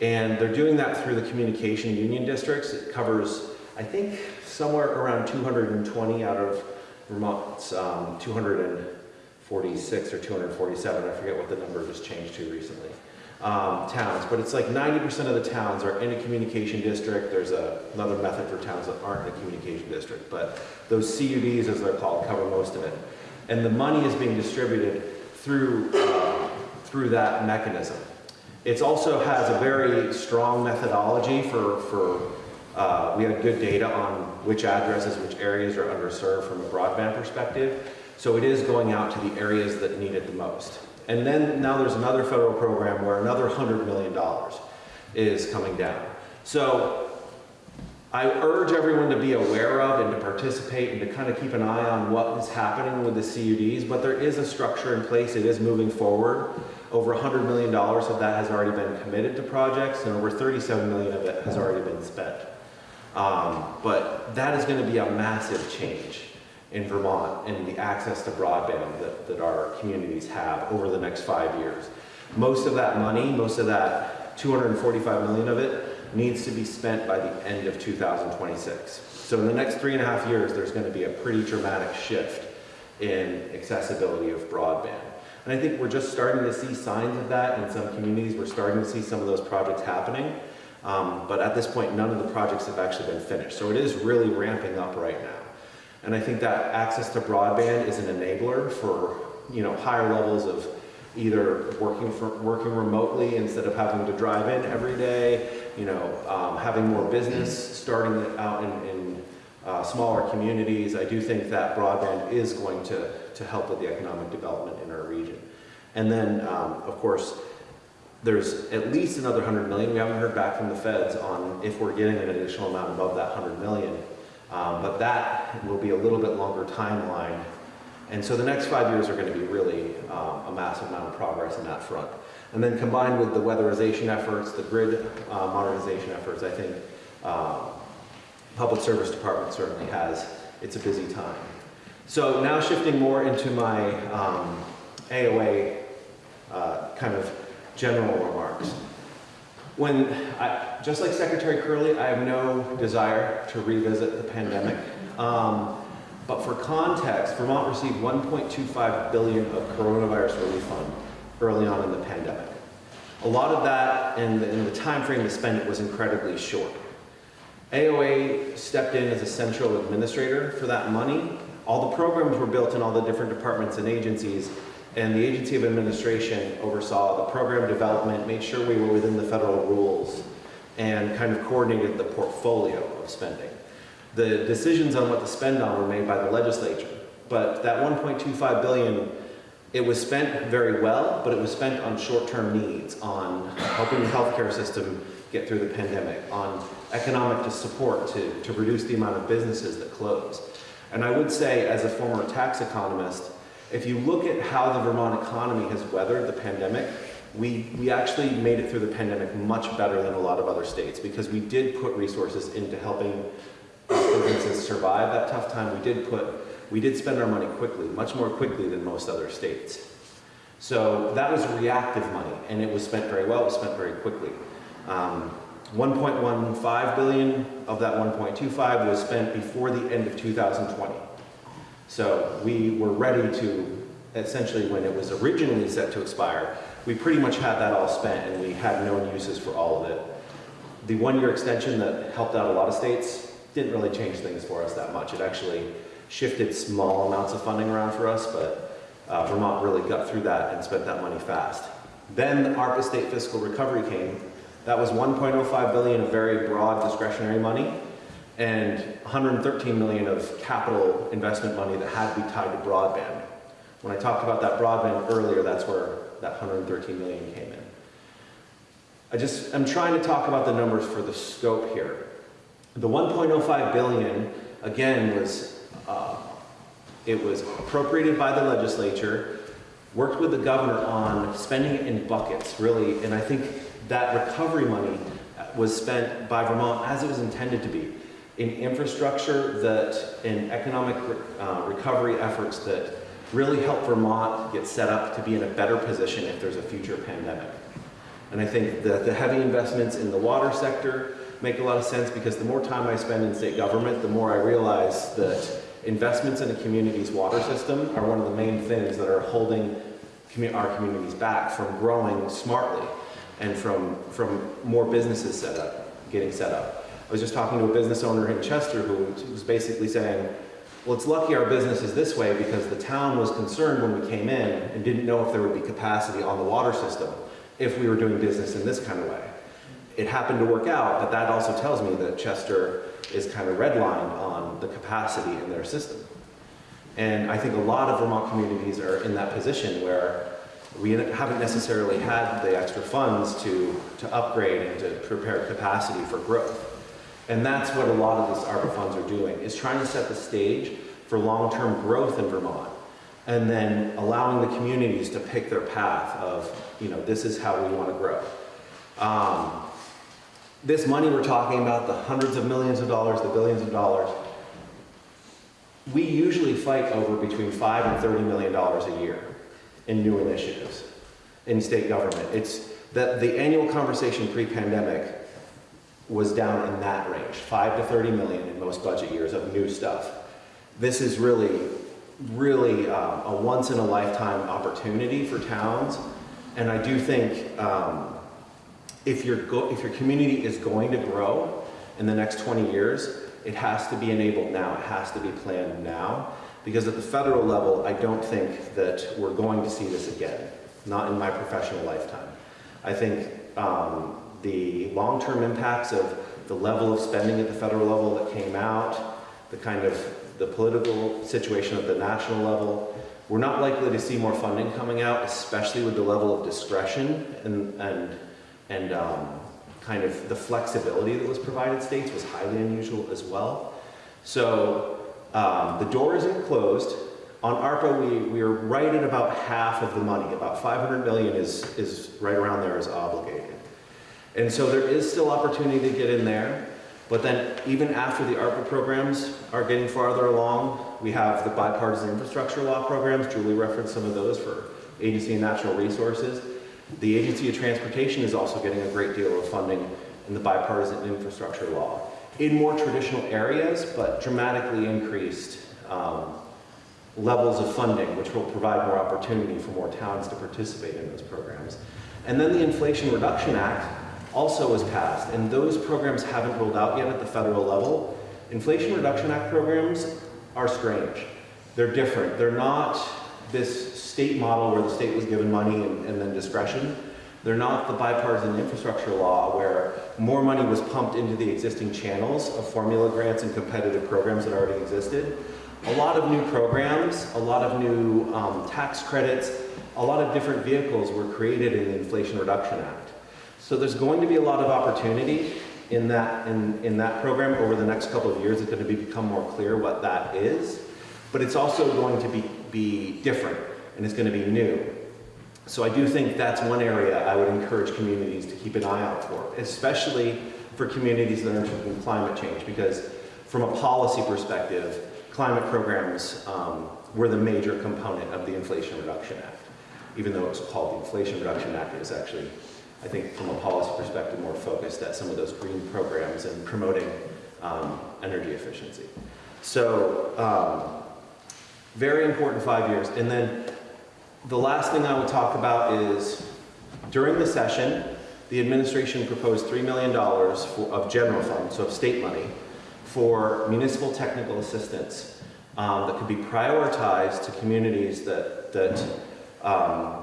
And they're doing that through the communication union districts. It covers, I think, somewhere around 220 out of Vermont's um, 246 or 247, I forget what the number just changed to recently, um, towns. But it's like 90% of the towns are in a communication district. There's a, another method for towns that aren't in a communication district. But those CUDs, as they're called, cover most of it. And the money is being distributed through, uh, through that mechanism. It also has a very strong methodology for, for uh, we have good data on which addresses, which areas are underserved from a broadband perspective. So it is going out to the areas that need it the most. And then now there's another federal program where another $100 million is coming down. So I urge everyone to be aware of and to participate and to kind of keep an eye on what is happening with the CUDs, but there is a structure in place, it is moving forward. Over $100 million of that has already been committed to projects and over 37 million of it has already been spent. Um, but that is going to be a massive change in Vermont and the access to broadband that, that our communities have over the next five years. Most of that money, most of that 245 million of it needs to be spent by the end of 2026. So in the next three and a half years, there's going to be a pretty dramatic shift in accessibility of broadband. And I think we're just starting to see signs of that in some communities. We're starting to see some of those projects happening. Um, but at this point, none of the projects have actually been finished. So it is really ramping up right now. And I think that access to broadband is an enabler for you know higher levels of either working for, working remotely instead of having to drive in every day, you know, um, having more business starting out in, in uh, smaller communities. I do think that broadband is going to, to help with the economic development in our region. And then, um, of course, there's at least another 100 million. We haven't heard back from the feds on if we're getting an additional amount above that 100 million. Um, but that will be a little bit longer timeline. And so the next five years are going to be really um, a massive amount of progress in that front. And then combined with the weatherization efforts, the grid uh, modernization efforts, I think uh, Public Service Department certainly has, it's a busy time. So now shifting more into my um, AOA uh, kind of general remarks. When, I, just like Secretary Kurrle, I have no desire to revisit the pandemic. Um, but for context, Vermont received 1.25 billion of coronavirus relief fund early on in the pandemic. A lot of that and the, the time frame to spend it was incredibly short. AOA stepped in as a central administrator for that money. All the programs were built in all the different departments and agencies, and the Agency of Administration oversaw the program development, made sure we were within the federal rules, and kind of coordinated the portfolio of spending. The decisions on what to spend on were made by the legislature, but that 1.25 billion, it was spent very well, but it was spent on short-term needs, on helping the healthcare system get through the pandemic, on economic support to, to reduce the amount of businesses that close. And I would say, as a former tax economist, if you look at how the Vermont economy has weathered the pandemic, we, we actually made it through the pandemic much better than a lot of other states because we did put resources into helping businesses survive that tough time. We did put, we did spend our money quickly, much more quickly than most other states. So that was reactive money, and it was spent very well, it was spent very quickly. Um, 1.15 billion of that 1.25 was spent before the end of 2020. So we were ready to, essentially when it was originally set to expire, we pretty much had that all spent and we had known uses for all of it. The one-year extension that helped out a lot of states didn't really change things for us that much. It actually shifted small amounts of funding around for us, but uh, Vermont really got through that and spent that money fast. Then the ARPA state fiscal recovery came. That was 1.05 billion of very broad discretionary money and 113 million of capital investment money that had to be tied to broadband. When I talked about that broadband earlier, that's where that 113 million came in. I just, I'm trying to talk about the numbers for the scope here. The 1.05 billion, again, was, uh, it was appropriated by the legislature, worked with the governor on spending it in buckets, really, and I think that recovery money was spent by Vermont as it was intended to be in infrastructure that, in economic uh, recovery efforts that really help Vermont get set up to be in a better position if there's a future pandemic. And I think that the heavy investments in the water sector make a lot of sense because the more time I spend in state government, the more I realize that investments in a community's water system are one of the main things that are holding our communities back from growing smartly and from, from more businesses set up, getting set up. I was just talking to a business owner in Chester who was basically saying, well, it's lucky our business is this way because the town was concerned when we came in and didn't know if there would be capacity on the water system if we were doing business in this kind of way. It happened to work out, but that also tells me that Chester is kind of redlined on the capacity in their system. And I think a lot of Vermont communities are in that position where we haven't necessarily had the extra funds to, to upgrade and to prepare capacity for growth. And that's what a lot of these ARPA funds are doing, is trying to set the stage for long-term growth in Vermont. And then allowing the communities to pick their path of, you know, this is how we want to grow. Um, this money we're talking about, the hundreds of millions of dollars, the billions of dollars, we usually fight over between five and thirty million dollars a year in new initiatives in state government. It's that the annual conversation pre-pandemic was down in that range, five to 30 million in most budget years of new stuff. This is really, really um, a once in a lifetime opportunity for towns. And I do think um, if, your if your community is going to grow in the next 20 years, it has to be enabled now. It has to be planned now. Because at the federal level, I don't think that we're going to see this again. Not in my professional lifetime. I think um, the long-term impacts of the level of spending at the federal level that came out, the kind of the political situation at the national level, we're not likely to see more funding coming out, especially with the level of discretion and, and, and um, kind of the flexibility that was provided states was highly unusual as well. So um, the door isn't closed. On ARPA, we, we are right at about half of the money. About 500 million is, is right around there is obligated. And so there is still opportunity to get in there. But then even after the ARPA programs are getting farther along, we have the bipartisan infrastructure law programs. Julie referenced some of those for Agency of Natural Resources. The Agency of Transportation is also getting a great deal of funding in the bipartisan infrastructure law in more traditional areas, but dramatically increased um, levels of funding, which will provide more opportunity for more towns to participate in those programs. And then the Inflation Reduction Act also was passed, and those programs haven't rolled out yet at the federal level. Inflation Reduction Act programs are strange. They're different. They're not this state model where the state was given money and, and then discretion. They're not the bipartisan infrastructure law where more money was pumped into the existing channels of formula grants and competitive programs that already existed. A lot of new programs, a lot of new um, tax credits, a lot of different vehicles were created in the Inflation Reduction Act. So there's going to be a lot of opportunity in that, in, in that program over the next couple of years. It's going to be, become more clear what that is. But it's also going to be, be different and it's going to be new. So I do think that's one area I would encourage communities to keep an eye out for, especially for communities that are interested in climate change, because from a policy perspective, climate programs um, were the major component of the Inflation Reduction Act. Even though it's called the Inflation Reduction Act, it was actually, I think from a policy perspective, more focused at some of those green programs and promoting um, energy efficiency. So, um, very important five years. And then the last thing I would talk about is during the session, the administration proposed $3 million for, of general fund, so of state money, for municipal technical assistance um, that could be prioritized to communities that, that um,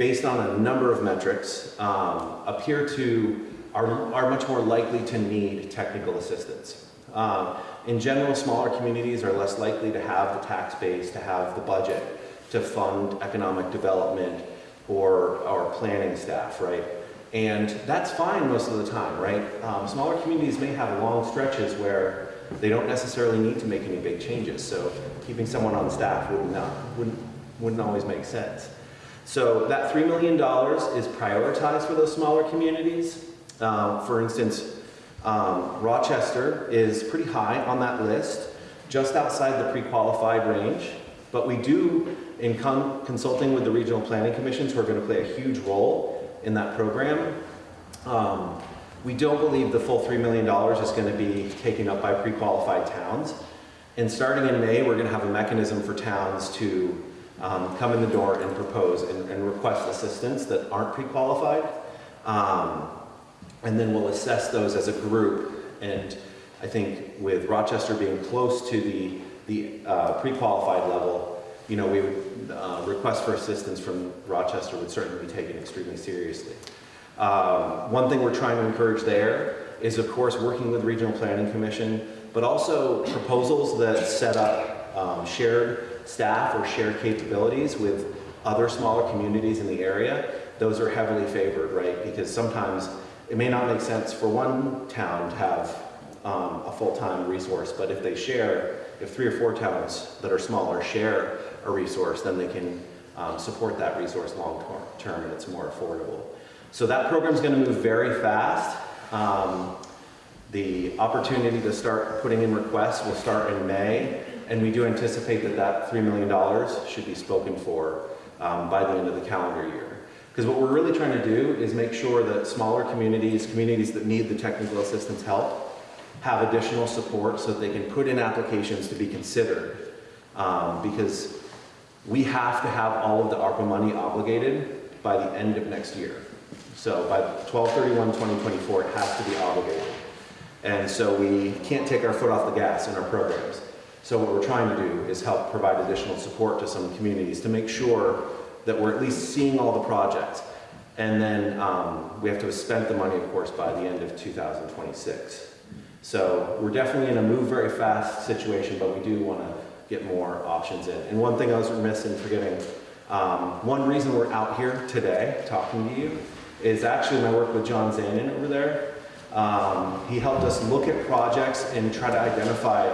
based on a number of metrics, um, appear to, are, are much more likely to need technical assistance. Um, in general, smaller communities are less likely to have the tax base, to have the budget to fund economic development or our planning staff, right? And that's fine most of the time, right? Um, smaller communities may have long stretches where they don't necessarily need to make any big changes, so keeping someone on staff wouldn't, not, wouldn't, wouldn't always make sense. So that $3 million is prioritized for those smaller communities. Um, For instance, um, Rochester is pretty high on that list, just outside the pre-qualified range. But we do, in con- consulting with the regional planning commissions, who are going to play a huge role in that program, um, we don't believe the full $3 million is going to be taken up by pre-qualified towns. And starting in May, we're going to have a mechanism for towns to um, come in the door and propose and, and request assistance that aren't pre-qualified. Um, and then we'll assess those as a group. And I think with Rochester being close to the, the uh, pre-qualified level, you know, we would, uh, request for assistance from Rochester would certainly be taken extremely seriously. Um, one thing we're trying to encourage there is, of course, working with Regional Planning Commission, but also proposals that set up um, shared staff or share capabilities with other smaller communities in the area. Those are heavily favored, right? Because sometimes it may not make sense for one town to have um, a full-time resource, but if they share, if three or four towns that are smaller share a resource, then they can um, support that resource long-term and it's more affordable. So that program is going to move very fast. Um, the opportunity to start putting in requests will start in May, and we do anticipate that that $3 million should be spoken for um, by the end of the calendar year. Because what we're really trying to do is make sure that smaller communities, communities that need the technical assistance help, have additional support so that they can put in applications to be considered. Um, because we have to have all of the ARPA money obligated by the end of next year. So by 12/31/2024, it has to be obligated. And so we can't take our foot off the gas in our programs. So what we're trying to do is help provide additional support to some communities to make sure that we're at least seeing all the projects. And then um, we have to have spent the money, of course, by the end of 2026. So we're definitely in a move very fast situation, but we do want to get more options in. And one thing I was remiss in forgetting, um, one reason we're out here today talking to you is actually my work with John Zanin over there. Um, he helped us look at projects and try to identify,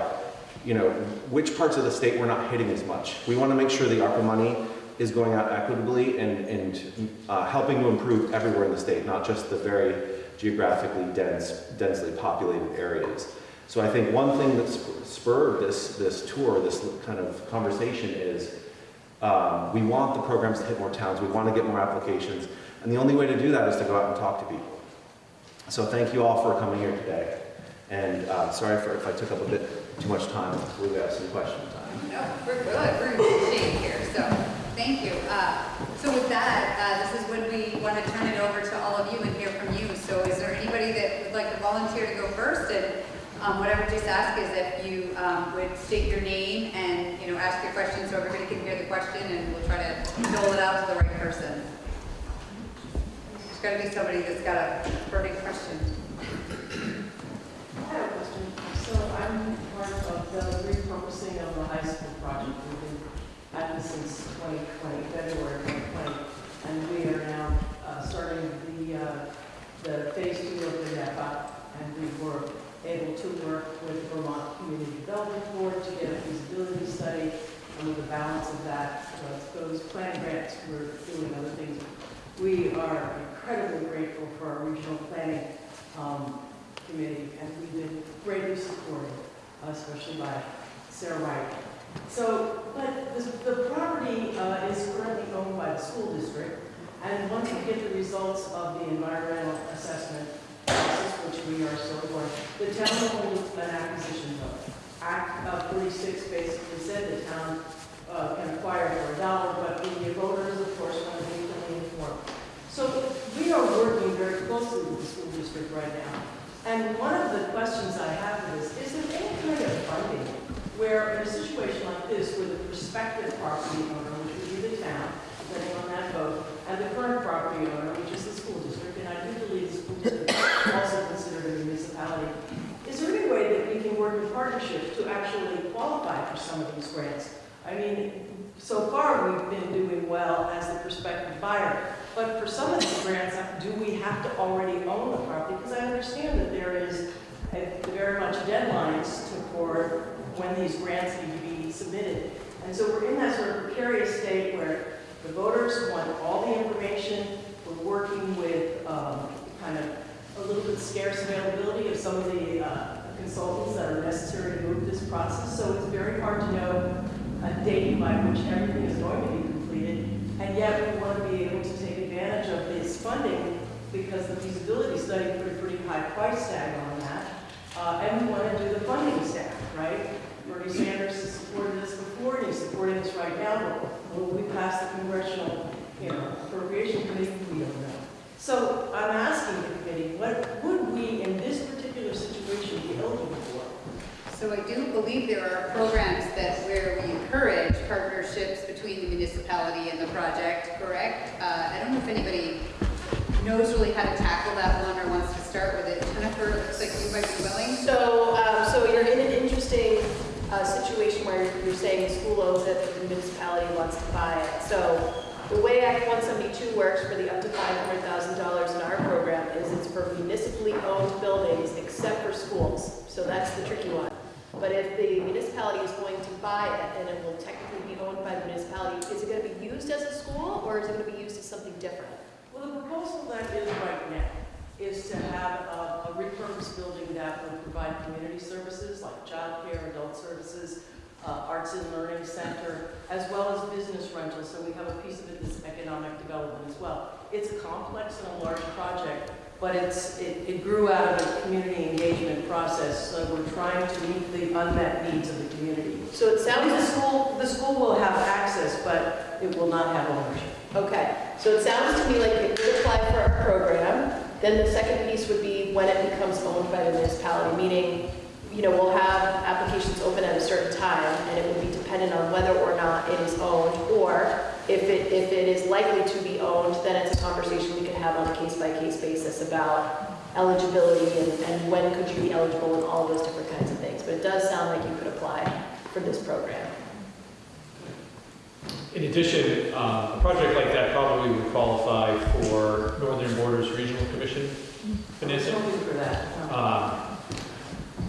you know, which parts of the state we're not hitting as much. We want to make sure the ARPA money is going out equitably and, and uh, helping to improve everywhere in the state, not just the very geographically dense, densely populated areas. So I think one thing that spurred this, this tour, this kind of conversation is um, we want the programs to hit more towns, we want to get more applications, and the only way to do that is to go out and talk to people. So thank you all for coming here today. And uh, sorry for if I took up a bit too much time. We have some question time. No, we're good. We're in good shape here. So thank you. Uh, so with that, uh, this is when we want to turn it over to all of you and hear from you. So is there anybody that would like to volunteer to go first? And um, what I would just ask is if you um, would state your name and you know ask your question so everybody can hear the question, and we'll try to dole it out to the right person. There's got to be somebody that's got a burning question. I have a question. So I'm part of the repurposing of the high school project. We've been at this since 2020, February 2020. And we are now uh, starting the, uh, the phase two of the NEPA. And we were able to work with Vermont Community Development Board to get a feasibility study. And with the balance of that, those plan grants, we're doing other things. We are incredibly grateful for our regional planning um, committee, and we've been greatly supported, especially by Sarah Wright. So, but the, the property uh, is currently owned by the school district, and once we get the results of the environmental assessment process, which we are still going, the town will hold an acquisition vote. Act uh, 46 basically said the town uh, can acquire for a dollar, but the voters, of course, want to be fully informed. So we are working very closely with the school district right now. And one of the questions I have is, is there any kind of funding where in a situation like this, where the prospective property owner, which would be the town, depending on that vote, and the current property owner, which is the school district, and I do believe the school district is also considered a municipality, is there any way that we can work in partnership to actually qualify for some of these grants? I mean, so far we've been doing well as the prospective buyer, but for some of these grants, do we have to already own the property? Because I understand that there is very much deadlines to, for when these grants need to be submitted. And so we're in that sort of precarious state where the voters want all the information. We're working with um, kind of a little bit scarce availability of some of the uh, consultants that are necessary to move this process. So it's very hard to know a date by which everything is going to be completed. And yet we want to be able to take advantage of this funding because the feasibility study put a pretty high price tag on that. Uh, and we want to do the funding stack, right? Bernie Sanders has supported this before, and he's supporting this right now, but will we pass the congressional, you know, appropriation committee? We don't know. So I'm asking the committee, what would we, in this particular situation, be eligible? So I do believe there are programs that where we encourage partnerships between the municipality and the project, correct? Uh, I don't know if anybody knows really how to tackle that one or wants to start with it. Jennifer, looks like you might be willing. So, um, so you're in an interesting uh, situation where you're saying the school owns it, the municipality wants to buy it. So the way Act 172 works for the up to $500,000 in our program is it's for municipally owned buildings except for schools. So that's the tricky one. But if the municipality is going to buy it and it will technically be owned by the municipality, is it going to be used as a school or is it going to be used as something different? Well, the proposal that is right now is to have a, a repurposed building that would provide community services like childcare, adult services, uh, arts and learning center, as well as business rentals. So we have a piece of it that's economic development as well. It's a complex and a large project, but it's, it, it grew out of a community engagement process. So we're trying to meet the unmet needs of the community. So it sounds the school, the school will have access, but it will not have ownership. Okay, so it sounds to me like it would apply for our program. Then the second piece would be when it becomes owned by the municipality, meaning, you know, we'll have applications open at a certain time, and it would be dependent on whether or not it is owned, or if it, if it is likely to be owned, then it's a conversation we could have on a case-by-case basis about eligibility and, and when could you be eligible and all those different kinds of things. But it does sound like you could apply for this program. In addition, um, a project like that probably would qualify for Northern Borders Regional Commission financing. Something for that. Um,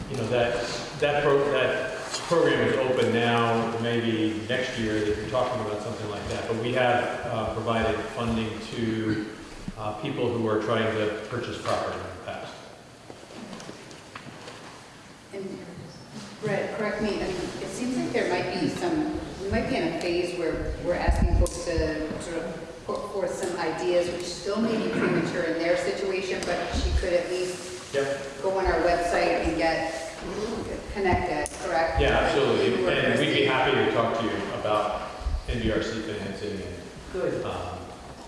You know, that, that pro, that program is open now, maybe next year that you're talking about something like that. But we have uh, provided funding to uh, people who are trying to purchase property in the past. And, Brett, correct me, I mean, it seems like there might be some, we might be in a phase where we're asking folks to sort of put forth some ideas, which still may be premature in their situation, but she could at least Yep. go on our website and get connected, correct? Yeah, absolutely. Like, you And we'd be happy to talk to you about NBRC financing Good. and um,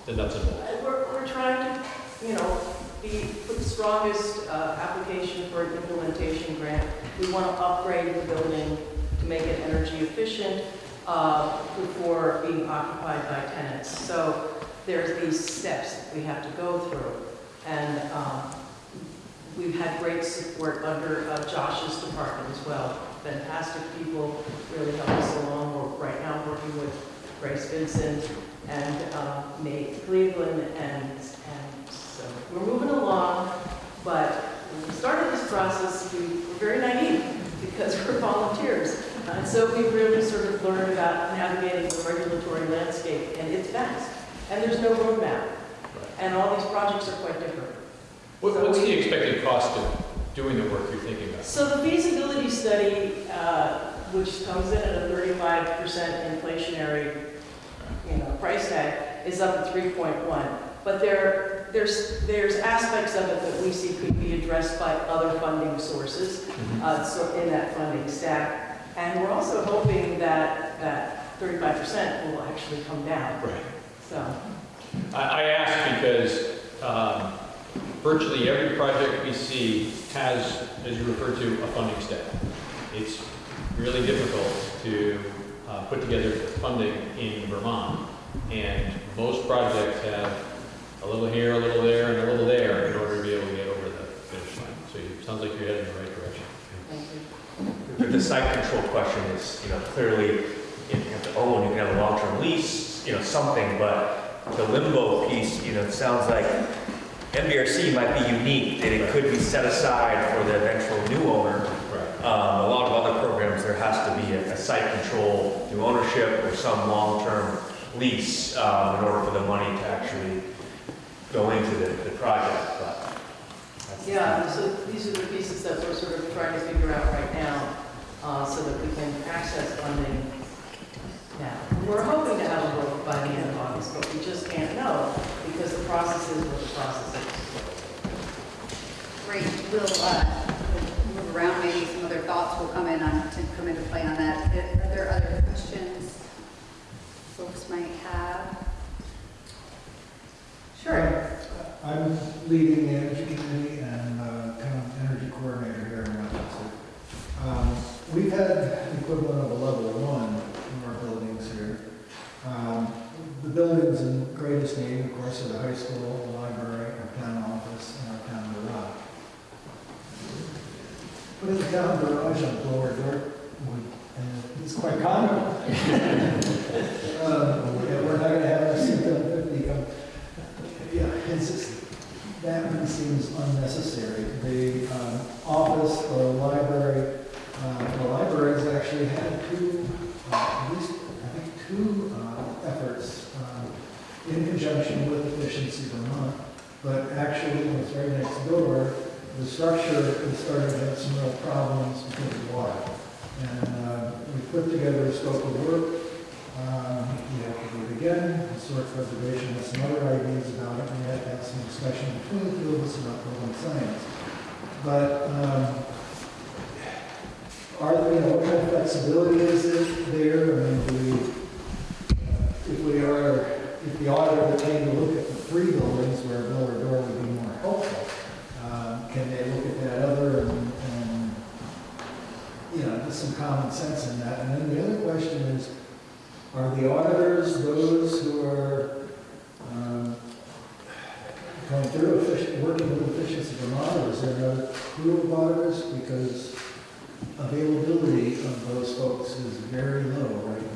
the nuts and bolts. We're, we're trying to, you know, be, put the strongest uh, application for an implementation grant. We want to upgrade the building to make it energy efficient uh, before being occupied by tenants. So there's these steps that we have to go through. And um, we've had great support under uh, Josh's department as well. Fantastic people really help us along. We're right now working with Grace Vincent and uh, Nate Cleveland, and, and so we're moving along, but when we started this process, we were very naive because we're volunteers. And so we've really sort of learned about navigating the regulatory landscape, and it's vast. And there's no roadmap, and all these projects are quite different. What- So What's we- the expected cost of doing the work you're thinking about? So the feasibility study, uh, which comes in at a 35% inflationary, you know, price tag, is up at 3.1. But there, there's, there's aspects of it that we see could be addressed by other funding sources, uh, so in that funding stack. And we're also hoping that, that 35% will actually come down. Right. So, I, I ask because um, virtually every project we see has, as you referred to, a funding step. It's really difficult to uh, put together funding in Vermont, and most projects have a little here, a little there, and a little there in order to be able to get over the finish line. So it sounds like you're heading in the right direction. thank you. The- The site control question is, you know, clearly, you have to own, you can have a long-term lease, you know, something, but the limbo piece, you know, it sounds like NBRC might be unique, that it could be set aside for the eventual new owner. Right. Um, a lot of other programs, there has to be a, a site control, new ownership, or some long-term lease, um, in order for the money to actually go into the, the project, but Yeah, so these are the pieces that we're sort of trying to figure out right now, uh, so that we can access funding now. We're hoping to have a vote by the end of August, but we just can't know because the process is what the process is. Great, we'll uh, move around, maybe some other thoughts will come in on, to come into play on that. Are there other questions folks might have? Sure. I'm leading the energy committee and uh, kind of energy coordinator here in Rochester. Um, We've had the equivalent of a level one in our buildings here. Um, The buildings in greatest need, of course, are the high school, the library, our town office, and our town garage. Putting the town garage on blower door, would- and it's quite common. Yeah, We're not gonna have a C-150 come yeah, it's just, that one seems unnecessary. The um, office, the library, uh, the library's actually had two, uh, at least, I think, two uh, efforts uh, in conjunction with Efficiency Vermont, but actually, it's right next door, the structure is starting to have some real problems because of water. And uh, we put together a scope of work, um, we have to do it again, historic preservation has some other ideas about it, we had to have some discussion between the two of us about building science. But, um, are there, you know, what kind of flexibility is it there? I mean, we, uh, if we are, if the auditor came to look at the three buildings where a blower door would be more helpful, um, can they look at that other and, and, you know, just some common sense in that? And then the other question is, are the auditors those who are um, going through, effici- working with efficiency or is there another crew of auditors? Because availability of those folks is very low right.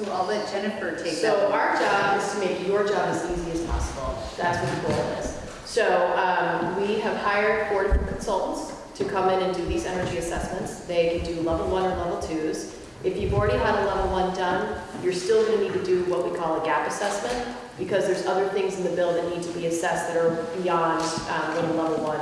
So I'll let Jennifer take that. So our job is to make your job as easy as possible. That's what the goal is. So um, we have hired four different consultants to come in and do these energy assessments. They can do level one or level twos. If you've already had a level one done, you're still going to need to do what we call a gap assessment because there's other things in the bill that need to be assessed that are beyond um, what a level one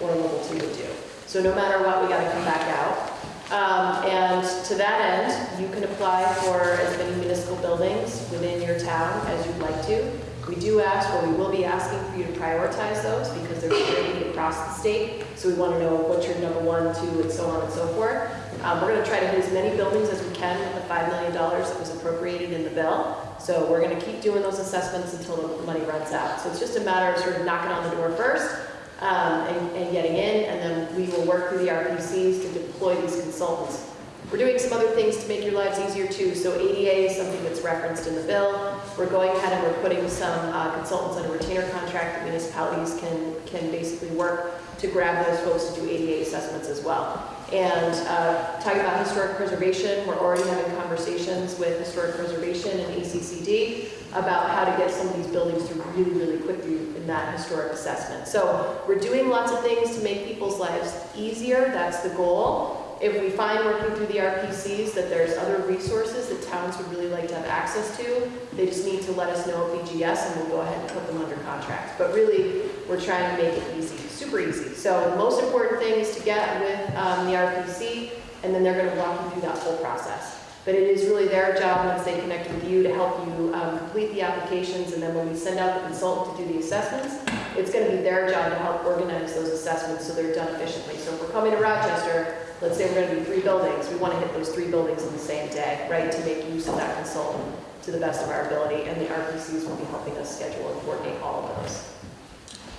or a level two would do. So no matter what, we got to come back out. Um, and to that end, you can apply for as many municipal buildings within your town as you'd like to. We do ask, or we will be asking for you to prioritize those because they're varied across the state. So we want to know what's your number one, two, and so on and so forth. Um, we're going to try to hit as many buildings as we can with the $5 million that was appropriated in the bill. So we're going to keep doing those assessments until the money runs out. So it's just a matter of sort of knocking on the door first um, and, and getting in, and then we will work through the RPCs to deploy these consultants. We're doing some other things to make your lives easier too. So ADA is something that's referenced in the bill. We're going ahead and we're putting some uh, consultants on a retainer contract that municipalities can, can basically work to grab those folks to do ADA assessments as well. And uh, talking about historic preservation, we're already having conversations with historic preservation and ACCD about how to get some of these buildings through really, really quickly in that historic assessment. So we're doing lots of things to make people's lives easier. That's the goal. If we find working through the RPCs that there's other resources that towns would really like to have access to, they just need to let us know at BGS and we'll go ahead and put them under contract. But really, we're trying to make it easy, super easy. So the most important thing is to get with um, the RPC and then they're going to walk you through that whole process. But it is really their job once they connect with you to help you um, complete the applications and then when we send out the consultant to do the assessments, it's going to be their job to help organize those assessments so they're done efficiently. So if we're coming to Rochester, let's say we're going to do three buildings, we want to hit those three buildings in the same day, right, to make use of that consultant to the best of our ability, and the RPCs will be helping us schedule and coordinate all of those.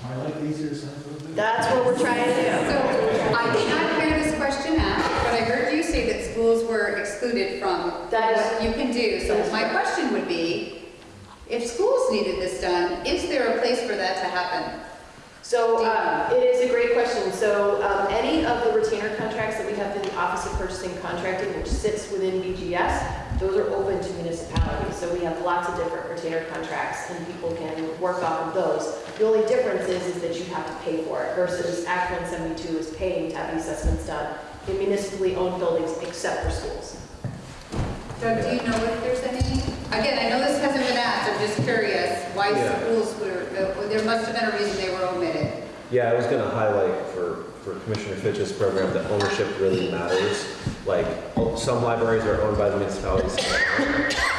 I like easier sense That's what we're trying to do. So I did not hear this question asked, schools were excluded from That is- what you can do. So my correct. question would be, if schools needed this done, is there a place for that to happen? So uh, it is a great question. So um, any of the retainer contracts that we have in the Office of Purchasing Contracting, which sits within BGS, those are open to municipalities. So we have lots of different retainer contracts and people can work off of those. The only difference is, is that you have to pay for it versus Act 172 is paying to have the assessments done in municipally owned buildings except for schools. Doug, do you know if there's any? Again, I know this hasn't been asked, I'm just curious why Yeah. schools were, uh, there must have been a reason they were omitted. Yeah, I was gonna highlight for, for Commissioner Fitch's program that ownership really matters. Like, some libraries are owned by the municipalities,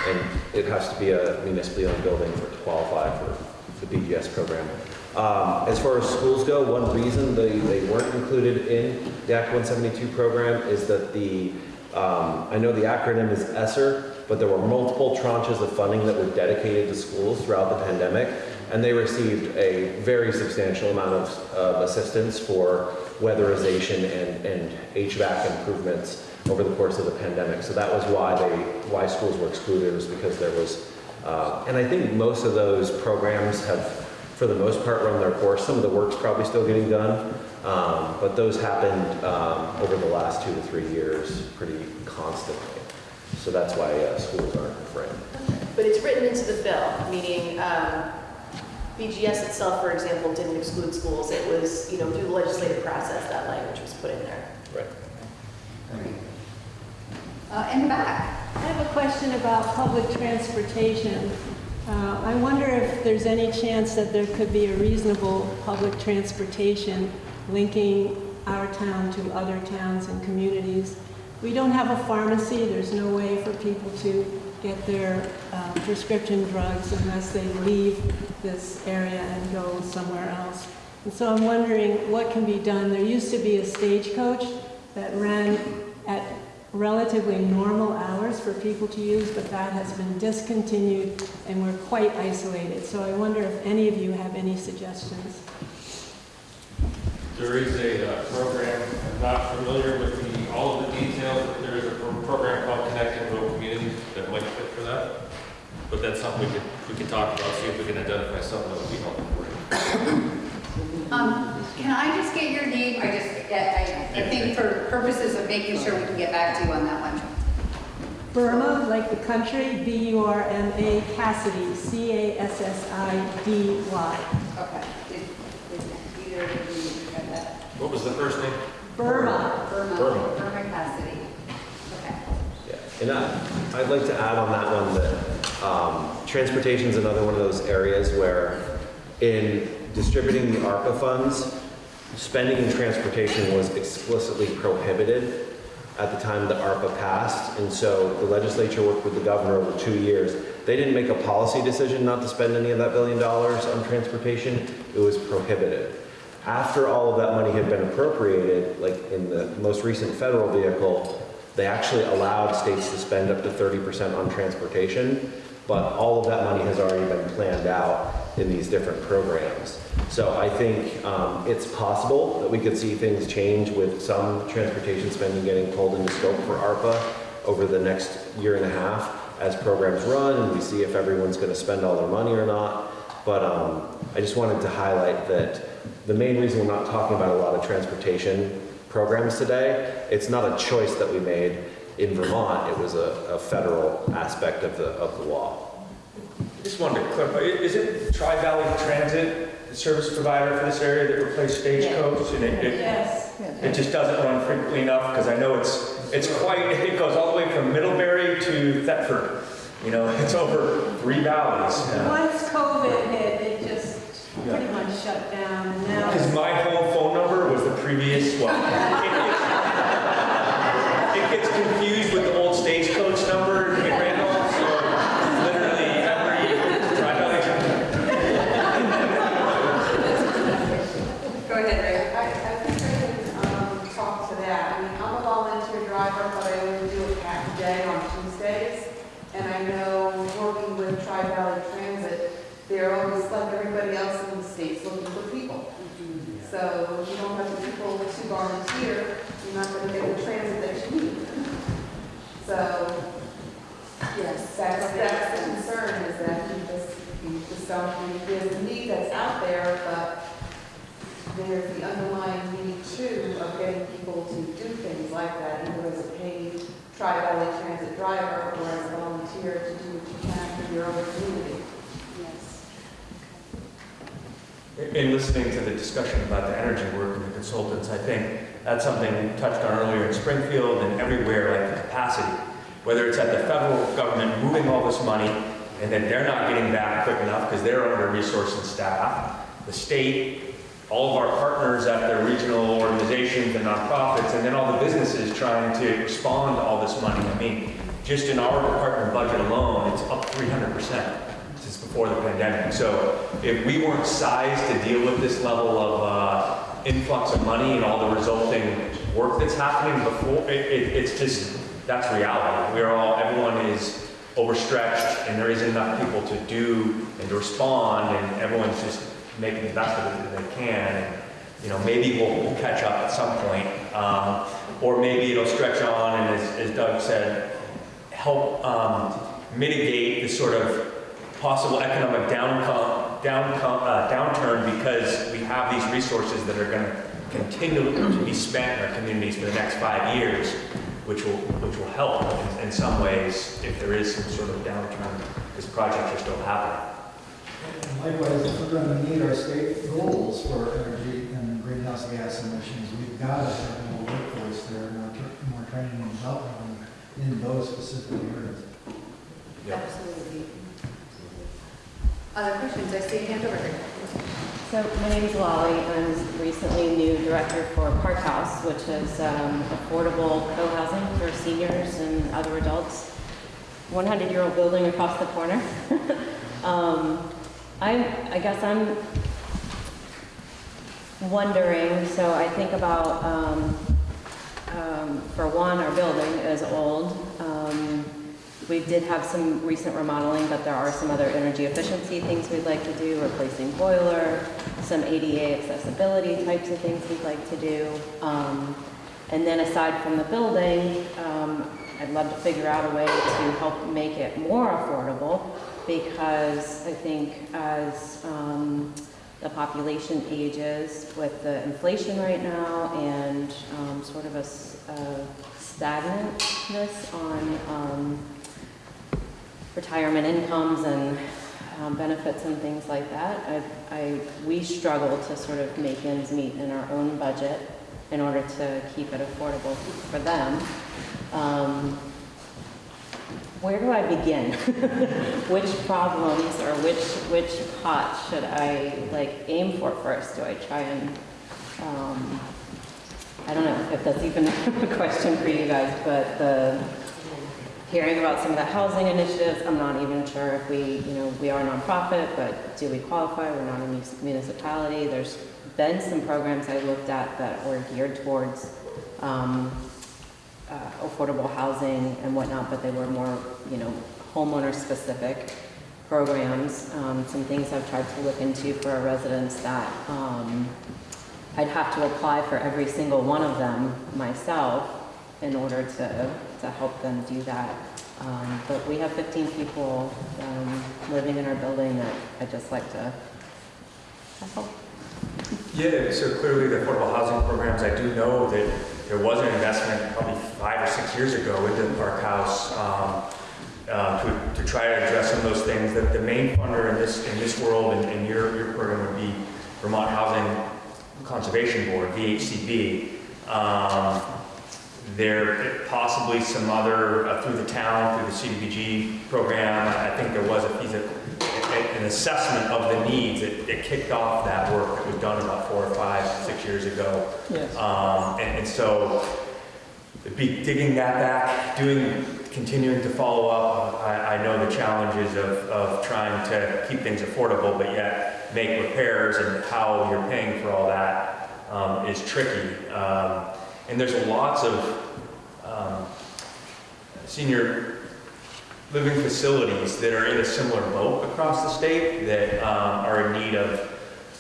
and it has to be a municipally owned building for to qualify for the BGS program. Um, as far as schools go, one reason they, they weren't included in the Act 172 program is that the, um, I know the acronym is ESSER, but there were multiple tranches of funding that were dedicated to schools throughout the pandemic, and they received a very substantial amount of, of assistance for weatherization and, and HVAC improvements over the course of the pandemic. So that was why they, why schools were excluded, was because there was, uh, and I think most of those programs have, for the most part, run their course. Some of the work's probably still getting done, um, but those happened um, over the last two to three years pretty constantly. So that's why uh, schools aren't afraid. But it's written into the bill, meaning um, BGS itself, for example, didn't exclude schools. It was, you know, through the legislative process, that language was put in there. Right. Uh, in the back. I have a question about public transportation. Uh, I wonder if there's any chance that there could be a reasonable public transportation linking our town to other towns and communities. We don't have a pharmacy. There's no way for people to get their uh, prescription drugs unless they leave this area and go somewhere else. And so I'm wondering what can be done. There used to be a stagecoach that ran at relatively normal hours for people to use, but that has been discontinued and we're quite isolated. So I wonder if any of you have any suggestions. There is a uh, program, I'm not familiar with the, all of the details, but there is a pro- program called Connecting Rural Communities that might fit for that. But that's something we could, we could talk about, see if we can identify something that would be helpful for you. Um, can I just get your name? I just, I, I think for purposes of making sure we can get back to you on that one. Burma, like the country, B-U-R-M-A, Cassidy, C-A-S-S-I-D-Y. Okay. Did, did either of you get that? What was the first name? Burma. Burma. Burma. Burma Cassidy. Okay. Yeah, and I, I'd like to add on that one that um, transportation is another one of those areas where in distributing the ARPA funds, spending in transportation was explicitly prohibited at the time the ARPA passed. And so the legislature worked with the governor over two years. They didn't make a policy decision not to spend any of that billion dollars on transportation. It was prohibited. After all of that money had been appropriated, like in the most recent federal vehicle, they actually allowed states to spend up to 30% on transportation, but all of that money has already been planned out in these different programs. So I think um, it's possible that we could see things change with some transportation spending getting pulled into scope for ARPA over the next year and a half as programs run and we see if everyone's going to spend all their money or not. But um, I just wanted to highlight that the main reason we're not talking about a lot of transportation programs today, it's not a choice that we made in Vermont. It was a, a federal aspect of the, of the law. I just wanted to clarify, is it Tri-Valley Transit, service provider for this area that replaced Stagecoach? And it, it, Yes. it just doesn't run frequently enough, because I know it's, it's quite, it goes all the way from Middlebury to Thetford. You know, it's over three valleys. Once COVID hit, it just pretty much shut down now. Because my home phone number was the previous one. It gets confused with the old Stagecoach number in Randolph, so literally every Tri-Valley Go ahead, Ray. I, I think I can, um, talk to that. I mean, I'm a volunteer driver, but I only do it half a day on Tuesdays. And I know, working with Tri-Valley Transit, they're always like everybody else in the states looking for people. Mm-hmm. So you don't have the people to volunteer, you're not gonna get the transit that you need. So, yes, that's, that's the concern, is that you just, you just don't, there's a need that's out there, but there's the underlying need too of getting people to do things like that, either as a paid Tri-Valley Transit driver or as a volunteer to do what you can for your own community. Yes. In listening to the discussion about the energy work and the consultants, I think that's something we touched on earlier in Springfield and everywhere, like the capacity. Whether it's at the federal government moving all this money and then they're not getting back quick enough because they're under-resourced and staff. The state all of our partners at their regional organizations and nonprofits, and then all the businesses trying to respond to all this money. I mean, just in our department budget alone, it's up 300% since before the pandemic. So if we weren't sized to deal with this level of uh, influx of money and all the resulting work that's happening before, it, it, it's just, that's reality. We're all, everyone is overstretched and there isn't enough people to do and to respond and everyone's just making the best of it that they can. And, you know, maybe we'll, we'll catch up at some point. Um, or maybe it'll stretch on and as, as Doug said, help um, mitigate the sort of possible economic downcome, downcome, uh, downturn because we have these resources that are going to continue to be spent in our communities for the next five years, which will, which will help in, in some ways if there is some sort of downturn, because projects are still happening. Likewise, if we're going to meet our state goals for energy and greenhouse gas emissions, we've got to have more workforce there, more, tra- more training and development in those specific areas. Absolutely. Other questions? I see a hand over here. So my name is Lolly. I'm recently new director for Park House, which is um, affordable co-housing for seniors and other adults. 100-year-old building across the corner. um, I'm, I guess I'm wondering, so I think about, um, um, for one, our building is old. We did have some recent remodeling, but there are some other energy efficiency things we'd like to do, replacing boiler, some ADA accessibility types of things we'd like to do. Um, and then aside from the building, um, I'd love to figure out a way to help make it more affordable because I think as um, the population ages with the inflation right now and um, sort of a, uh, stagnantness on um, retirement incomes and um, benefits and things like that. I, I, we struggle to sort of make ends meet in our own budget in order to keep it affordable for them. Um, where do I begin? which problems or which which pot should I like aim for first? Do I try and um, I don't know if that's even a question for you guys, but the hearing about some of the housing initiatives, I'm not even sure if we, you know, we are a nonprofit, but do we qualify? We're not a municipality. There's been some programs I looked at that were geared towards um, uh, affordable housing and whatnot, but they were more, you know, homeowner-specific programs. Um, some things I've tried to look into for our residents that um, I'd have to apply for every single one of them myself in order to, to help them do that. Um, but we have 15 people um, living in our building that I'd just like to help. Yeah, so clearly the affordable housing programs, I do know that there was an investment probably five or six years ago into the Park House um, uh, to, to try to address some of those things. That the main funder in this in this world and, and your, your program would be Vermont Housing Conservation Board, VHCB. Um, there possibly some other, uh, through the town, through the CDBG program, I think there was a, piece an assessment of the needs. It, it kicked off that work that was done about four or five, six years ago. Yes. Um, and, and so, be digging that back, doing, continuing to follow up. I, I know the challenges of, of trying to keep things affordable, but yet make repairs and how you're paying for all that um, is tricky. Um, and there's lots of um, senior living facilities that are in a similar boat across the state that um, are in need of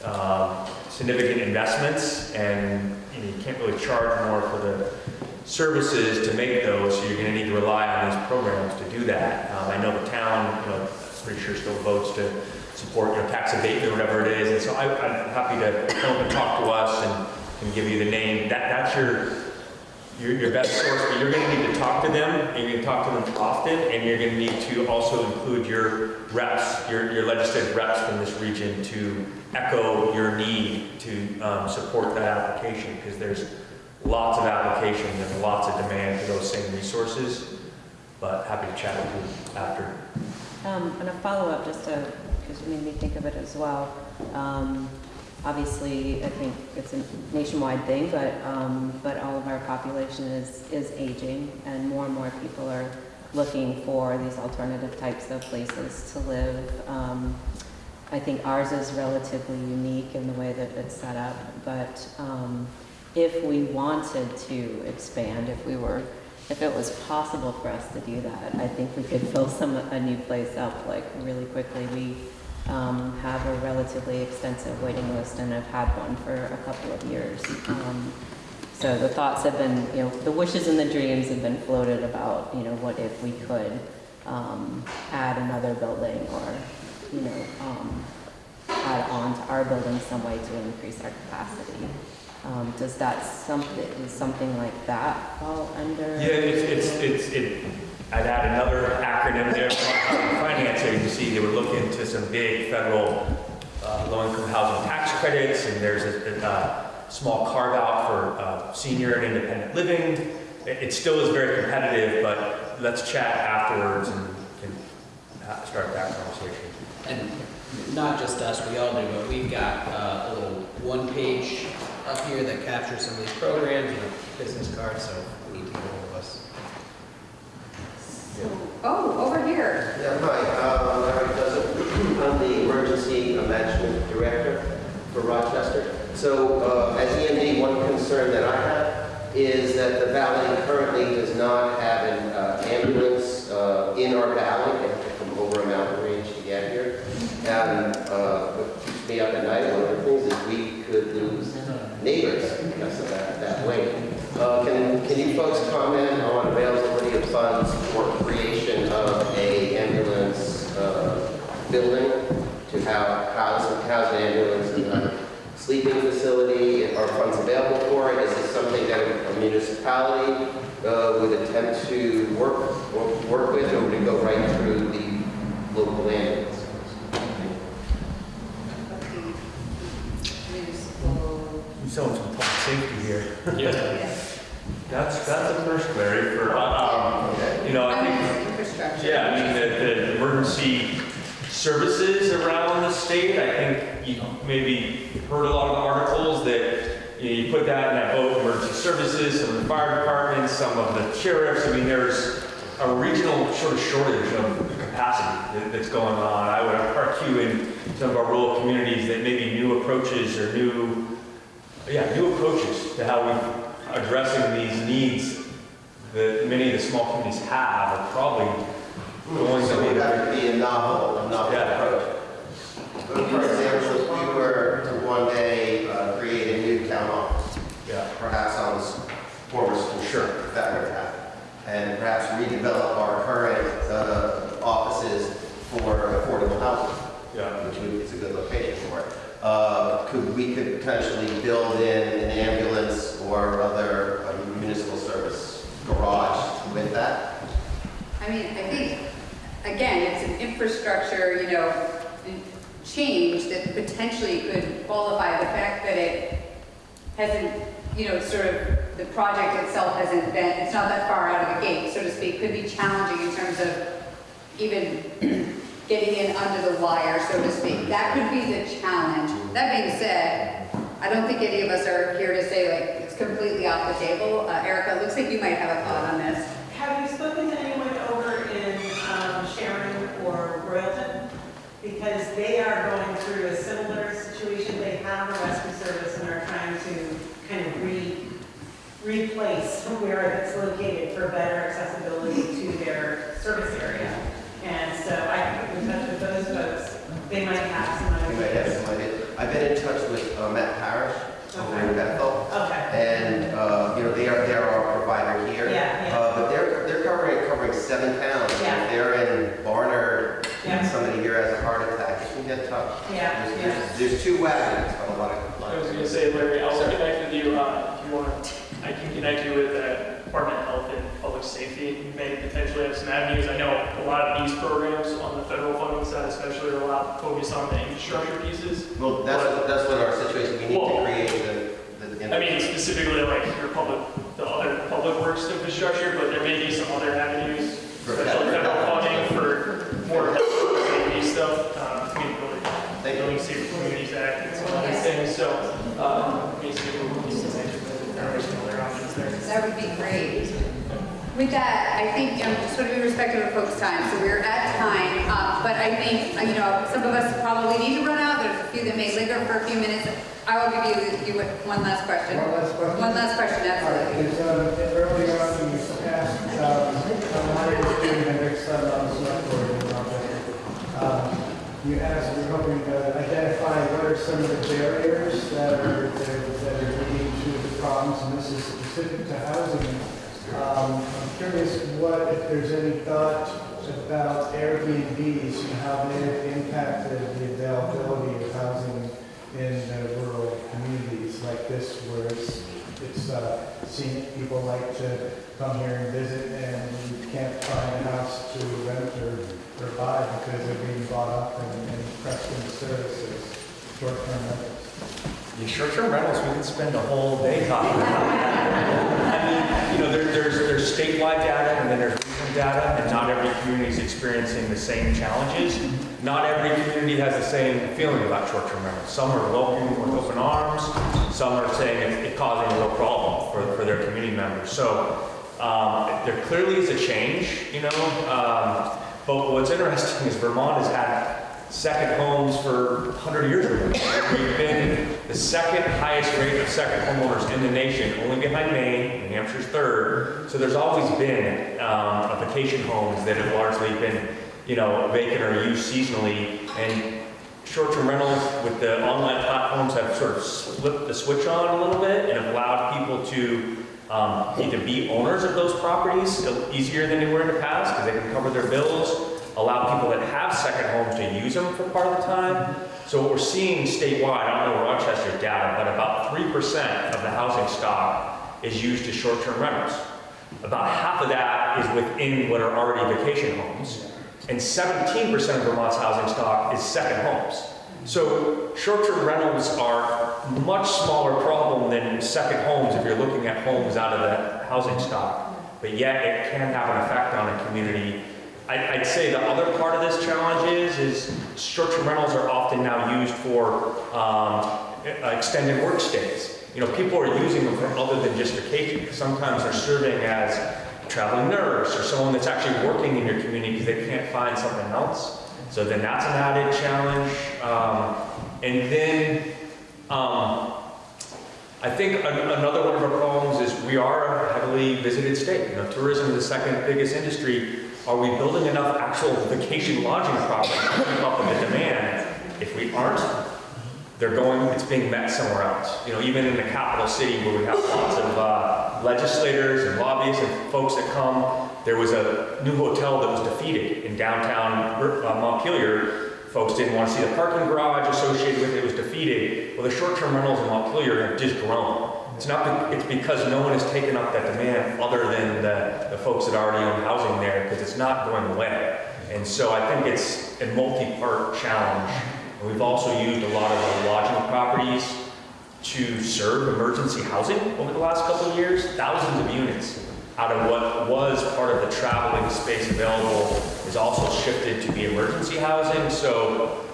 um, significant investments and you, know, you can't really charge more for the services to make those, so you're going to need to rely on these programs to do that. Um, I know the town, you know, I'm pretty sure still votes to support, you know, tax abatement or whatever it is, and so I, I'm happy to come and talk to us and, and give you the name. That, that's your, your, your best source, but you're going to need to talk to them, and you're to talk to them often, and you're going to need to also include your reps, your, your legislative reps from this region to echo your need to um, support that application, because there's lots of applications and lots of demand for those same resources, but happy to chat with you after. Um, and a follow-up, just to, because you made me think of it as well. Um, obviously, I think it's a nationwide thing, but, um, but all of our population is, is aging and more and more people are looking for these alternative types of places to live. Um, I think ours is relatively unique in the way that it's set up, but um, if we wanted to expand, if we were, if it was possible for us to do that, I think we could fill some, a new place up like really quickly. We um, have a relatively extensive waiting list and have had one for a couple of years. Um, so the thoughts have been, you know, the wishes and the dreams have been floated about, you know, what if we could um, add another building or, you know, um, add on to our building some way to increase our capacity. Um, does that something, something like that fall under? Yeah, it's, it's, it's, it, I'd add another acronym there, for finance agency, they were looking to some big federal uh, low-income housing tax credits, and there's a, a uh, small carve-out for uh, senior and independent living. It, it still is very competitive, but let's chat afterwards and, and uh, start that conversation. And not just us, we all do, but we've got uh, a little one-page up here that captures some of these programs, you know, business cards, so we need to get hold of us. Oh, over here. Yeah, hi, uh, Larry Dozen. I'm the Emergency Management Director for Rochester. So uh, as EMD, one concern that I have is that the valley currently does not have an uh, ambulance uh, in our valley. They have to come over a mountain range to get here. And uh, what keeps me up at night, one of the things is we could lose neighbors because of that, that way. Uh, Can, can you folks comment on availability of funds for creation of a ambulance uh, building to have, house, house an ambulance and a sleeping facility? Are funds available for it? Is this something that a municipality uh, would attempt to work, work- work with, or would it go right through the local ambulance? Someone's from public safety here. Yeah. That's, that's a first, Larry, for, um, you know, I think, Infrastructure. yeah, I mean, the, the emergency services around the state, I think you maybe heard a lot of the articles that, you know, you put that in that boat, emergency services, some of the fire departments, some of the sheriffs, I mean, there's a regional sort of shortage of capacity that- that's going on. I would argue in some of our rural communities that maybe new approaches or new, yeah, new approaches to how we addressing these needs that many of the small communities have are probably going to So be. it would have to be a novel, a novel Yeah. approach. But For example, if we were to one day uh, create a new town office, Yeah. perhaps on this former school, sure, if that were to happen, and perhaps redevelop our current uh, offices for affordable housing, Yeah. which would- is a good location for it. Uh, Could, we could potentially build in an ambulance or other uh, municipal service garage with that? I mean, I think, again, it's an infrastructure, you know, change that potentially could qualify the fact that it hasn't, you know, sort of, the project itself hasn't been, it's not that far out of the gate, so to speak, could be challenging in terms of even getting in under the wire, so to speak. That could be the challenge. That being said, I don't think any of us are here to say like, it's completely off the table. Uh, Erica, it looks like you might have a thought on this. Have you spoken to anyone over in um, Sharon or Royalton? Because they are going through a similar situation. They have a rescue service and are trying to kind of re, replace where it's located for better accessibility to their service area. And so I put in touch with those folks. They might have some other might have ideas. some. I've been in touch with uh, Matt Parrish over in Bethel. Okay. And, uh, you know, they are, they're our provider here. Yeah, yeah. Uh, But they're, they're covering, covering seven towns. Yeah. If they're in Barnard, Yeah. and somebody here has a heart attack, it can get tough. Yeah, There's- yeah. There's, there's two but a lot of. lot I was gonna say, Larry, I'll Sir. connect with you, uh, if you want, I can connect you with the Department of Health and Public Safety. You may potentially have some avenues. I know a lot of these programs on the federal funding side especially are a lot focused on the infrastructure pieces. Well, that's, what- that's what our situation, we need Well- to create the, the. I mean, specifically like your public, the other public works infrastructure, but there may be some other avenues, For especially federal- federal funding for more health and safety stuff. Um, we really Building Safe Communities Act and some other things, so, um, basically, we're looking to make sure that there are some other options there. That would be great. With that, I think, um, just want to be respectful of folks' time, so we're at time, uh, but I think, uh, you know, some of us probably need to run out, there's a few that may linger for a few minutes. I will give you, you one last question. One last question? One last question, All right, absolutely. is, um, earlier on, you passed, um, a letter next level on the select board. Um, You asked, we're hoping to identify what are some of the barriers that are, that are leading to the problems, and this is specific to housing. Um, I'm curious what, if there's any thought about Airbnbs and how they have impacted the availability of housing in uh, rural communities like this where it's, it's uh, scenic, people like to come here and visit and you can't find a house to rent or, or buy because they're being bought up and, and pressed into services, short-term rentals. Yeah, short-term rentals, we could spend a whole day talking about. I mean, you know, there, there's, there's statewide data and then there's regional data, and not every community is experiencing the same challenges. Not every community has the same feeling about short-term rentals. Some are welcoming with open arms, some are saying it- it's causing a real problem for, for their community members. So, um, there clearly is a change, you know, um, but what's interesting is Vermont has had second homes for 100 years ago. We've been the second highest rate of second homeowners in the nation, only behind Maine, New Hampshire's third. So there's always been um, vacation homes that have largely been, you know, vacant or used seasonally. And short-term rentals with the online platforms have sort of flipped the switch on a little bit and have allowed people to um, either be owners of those properties easier than they were in the past because they can cover their bills, allow people that have second homes to use them for part of the time. So what we're seeing statewide, I don't know Rochester's data, but about 3% of the housing stock is used as short-term rentals. About half of that is within what are already vacation homes, and 17% of Vermont's housing stock is second homes. So short-term rentals are much smaller problem than second homes if you're looking at homes out of the housing stock. But yet it can have an effect on a community. I- I'd say the other part of this challenge is, is short-term rentals are often now used for um, extended work stays. You know, people are using them for other than just vacation. Sometimes they're serving as a traveling nurse or someone that's actually working in your community because they can't find something else. So then that's an added challenge. Um, and then um, I think an- another one of our problems is we are a heavily visited state. You know, tourism is the second biggest industry. Are we building enough actual vacation lodging properties to keep up with the demand? If we aren't, they're going, it's being met somewhere else. You know, even in the capital city where we have lots of uh, legislators and lobbyists and folks that come, there was a new hotel that was defeated in downtown uh, Montpelier. Folks didn't want to see the parking garage associated with it, it was defeated. Well, the short-term rentals in Montpelier have just grown. It's not, be- it's because no one has taken up that demand other than the, the folks that already own housing there, because it's not going away. And so I think it's a multi-part challenge. And We've also used a lot of the lodging properties to serve emergency housing over the last couple of years, thousands of units out of what was part of the traveling space available is also shifted to be emergency housing. So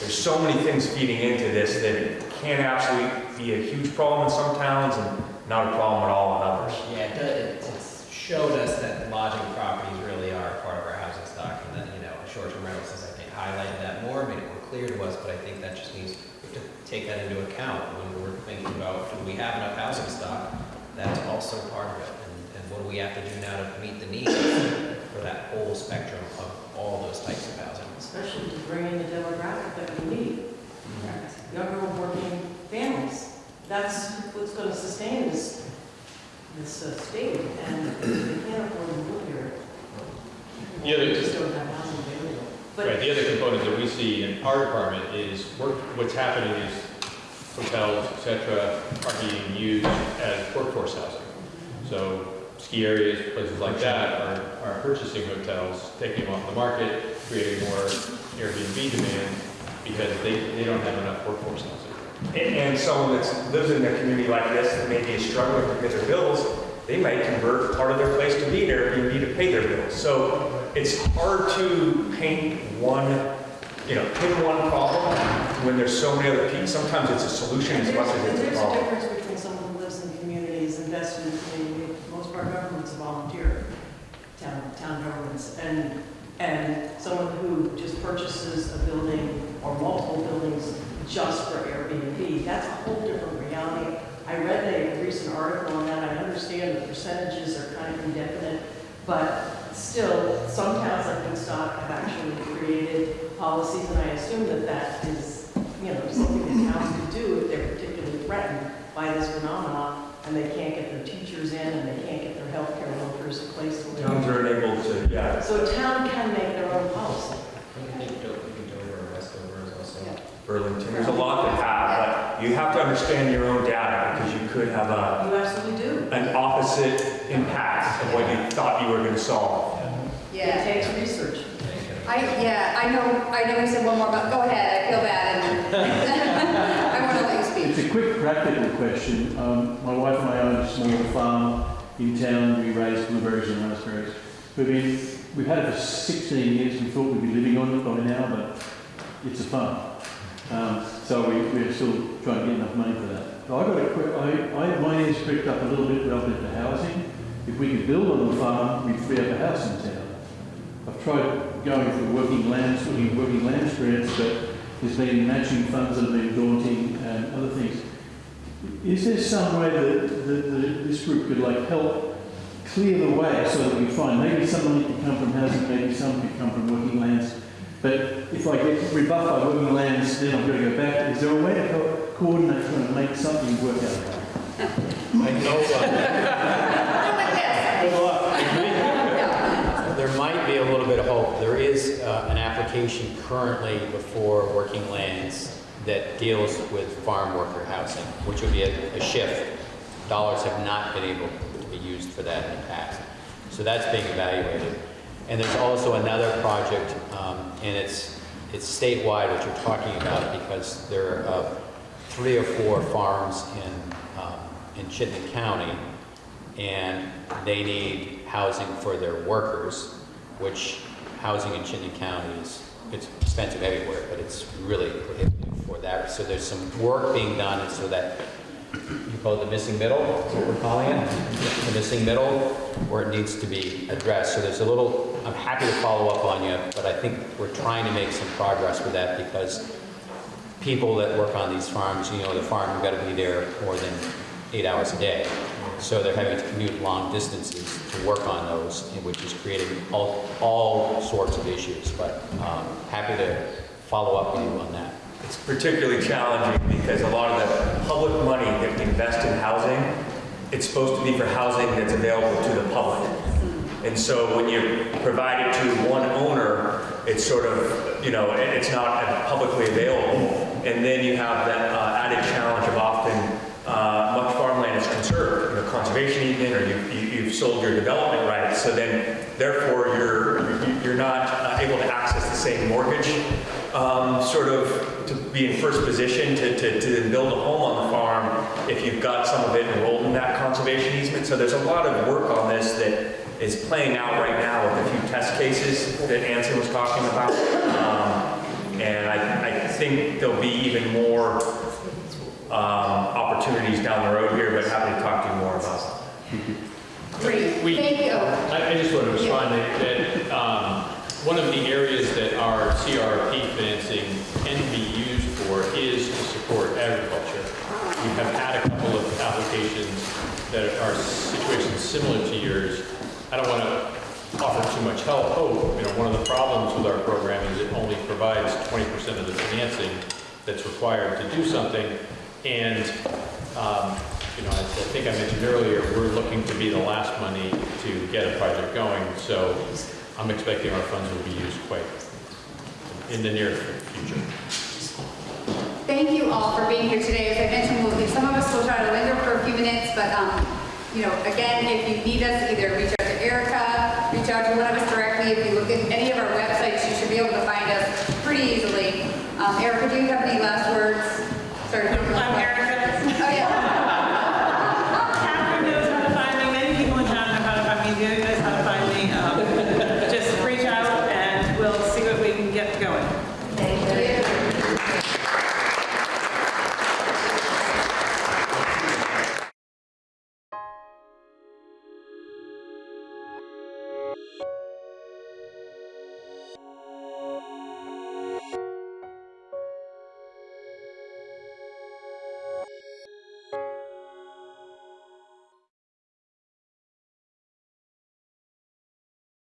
there's so many things feeding into this that can absolutely be a huge problem in some towns and not a problem at all in others. Yeah, it does, it's showed us that lodging properties really are part of our housing stock, and that, you know, short-term rentals has, I think, highlighted that more, made it more clear to us, but I think that just means we have to take that into account when we're thinking about, do we have enough housing stock? That's also part of it, and, and what do we have to do now to meet the needs for that whole spectrum of all those types of housing? Especially to bring in the demographic that we need. Mm-hmm. Younger working families. That's what's going to sustain this, this uh, state. And they can't afford to live here, The other- we just don't have housing available. But Right, the other component that we see in our department is work, what's happening is hotels, et cetera, are being used as workforce housing. So ski areas, places like that are, are purchasing hotels, taking them off the market, creating more Airbnb demand because they, they don't have enough workforce housing. And, and someone that lives in a community like this that maybe is struggling to pay their bills, they might convert part of their place to be an Airbnb to pay their bills. So it's hard to paint one you know, pin one problem when there's so many other pieces. Sometimes it's a solution as much as There's- it's a There's a difference between someone who lives in communities, invested in the community, most of our government's volunteer, town, town governments, and, and someone who just purchases a building or multiple buildings just for Airbnb, that's a whole different reality. I read a recent article on that, I understand the percentages are kind of indefinite, but still, some towns like Woodstock have actually created policies, and I assume that that is, you know, something that towns could do if they're particularly threatened by this phenomenon, and they can't get their teachers in, and they can't get their healthcare workers a place to live. Towns are unable to, yeah. So a town can make their own policy. I think Dover, Dover, Westover is also. Burlington, there's a lot that have, but you have to understand your own data because you could have a, You absolutely do. an opposite impact of what you thought you were going to solve. Yeah. It takes research. I, yeah, I know, I know we said one more, but go ahead, I feel bad. I want to let you speak. It's a quick practical question. Um, my wife and I own a small farm in town. We raise blueberries and raspberries. We've been, we've had it for 16 years. We thought we'd be living on it by now, but it's a farm. Um, so we, we're still trying to get enough money for that. But I got a quick, I, I, my ears pricked up a little bit relative to housing. If we could build on the farm, we'd free up a house in town. I've tried going for working lands, looking working lands grants, but there's been matching funds that have been daunting and other things. Is there some way that, that, that this group could like help clear the way so that we find maybe some money could come from housing, maybe some could come from working lands. But if I get rebuffed by working lands, then I've got to go back. Is there a way to co- coordinate trying to make something work out? I know, there might be a little bit of hope. There is uh, an application currently before Working Lands that deals with farm worker housing, which would be a a shift. Dollars have not been able to be used for that in the past. So that's being evaluated. And there's also another project, um, and it's, it's statewide, what you're talking about, because there are uh, three or four farms in, um, in Chittenden County, and they need housing for their workers, which housing in Chittenden County is, it's expensive everywhere, but it's really prohibitive for that. So there's some work being done, so that, you call it the missing middle, is what we're calling it, the missing middle, where it needs to be addressed. So there's a little, I'm happy to follow up on you, but I think we're trying to make some progress with that because people that work on these farms, you know, the farm, you've got to be there more than eight hours a day. So they're having to commute long distances to work on those, which is creating all, all sorts of issues. But um, happy to follow up with you on that. It's particularly challenging because a lot of the public money that we invest in housing, it's supposed to be for housing that's available to the public. And so when you provide it to one owner, it's sort of, you know, it's not publicly available. And then you have that uh, added challenge of often uh, much farmland is conserved, you know, conservation easement, or you, you- you've sold your development rights. So then, therefore, you're, you're not uh, able to access the same mortgage um, sort of to be in first position to, to, to build a home on the farm if you've got some of it enrolled in that conservation easement. So there's a lot of work on this that is playing out right now with a few test cases that Anson was talking about. Um, and I, I think there'll be even more um, opportunities down the road here, but happy to talk to you more about Great, We- thank you. I, I just want to respond that, that, um, one of the areas that our CRP financing can be used for is to support agriculture. We have had a couple of applications that are situations similar to yours. I don't want to offer too much help, hope. You know, one of the problems with our program is it only provides 20% of the financing that's required to do something. And, um, you know, as I think I mentioned earlier, we're looking to be the last money to get a project going. So I'm expecting our funds will be used quite in the near future. Thank you all for being here today. As I mentioned, we'll, some of us will try to linger for a few minutes, but, um, you know, again, if you need us, either reach out to Erica, reach out to one of us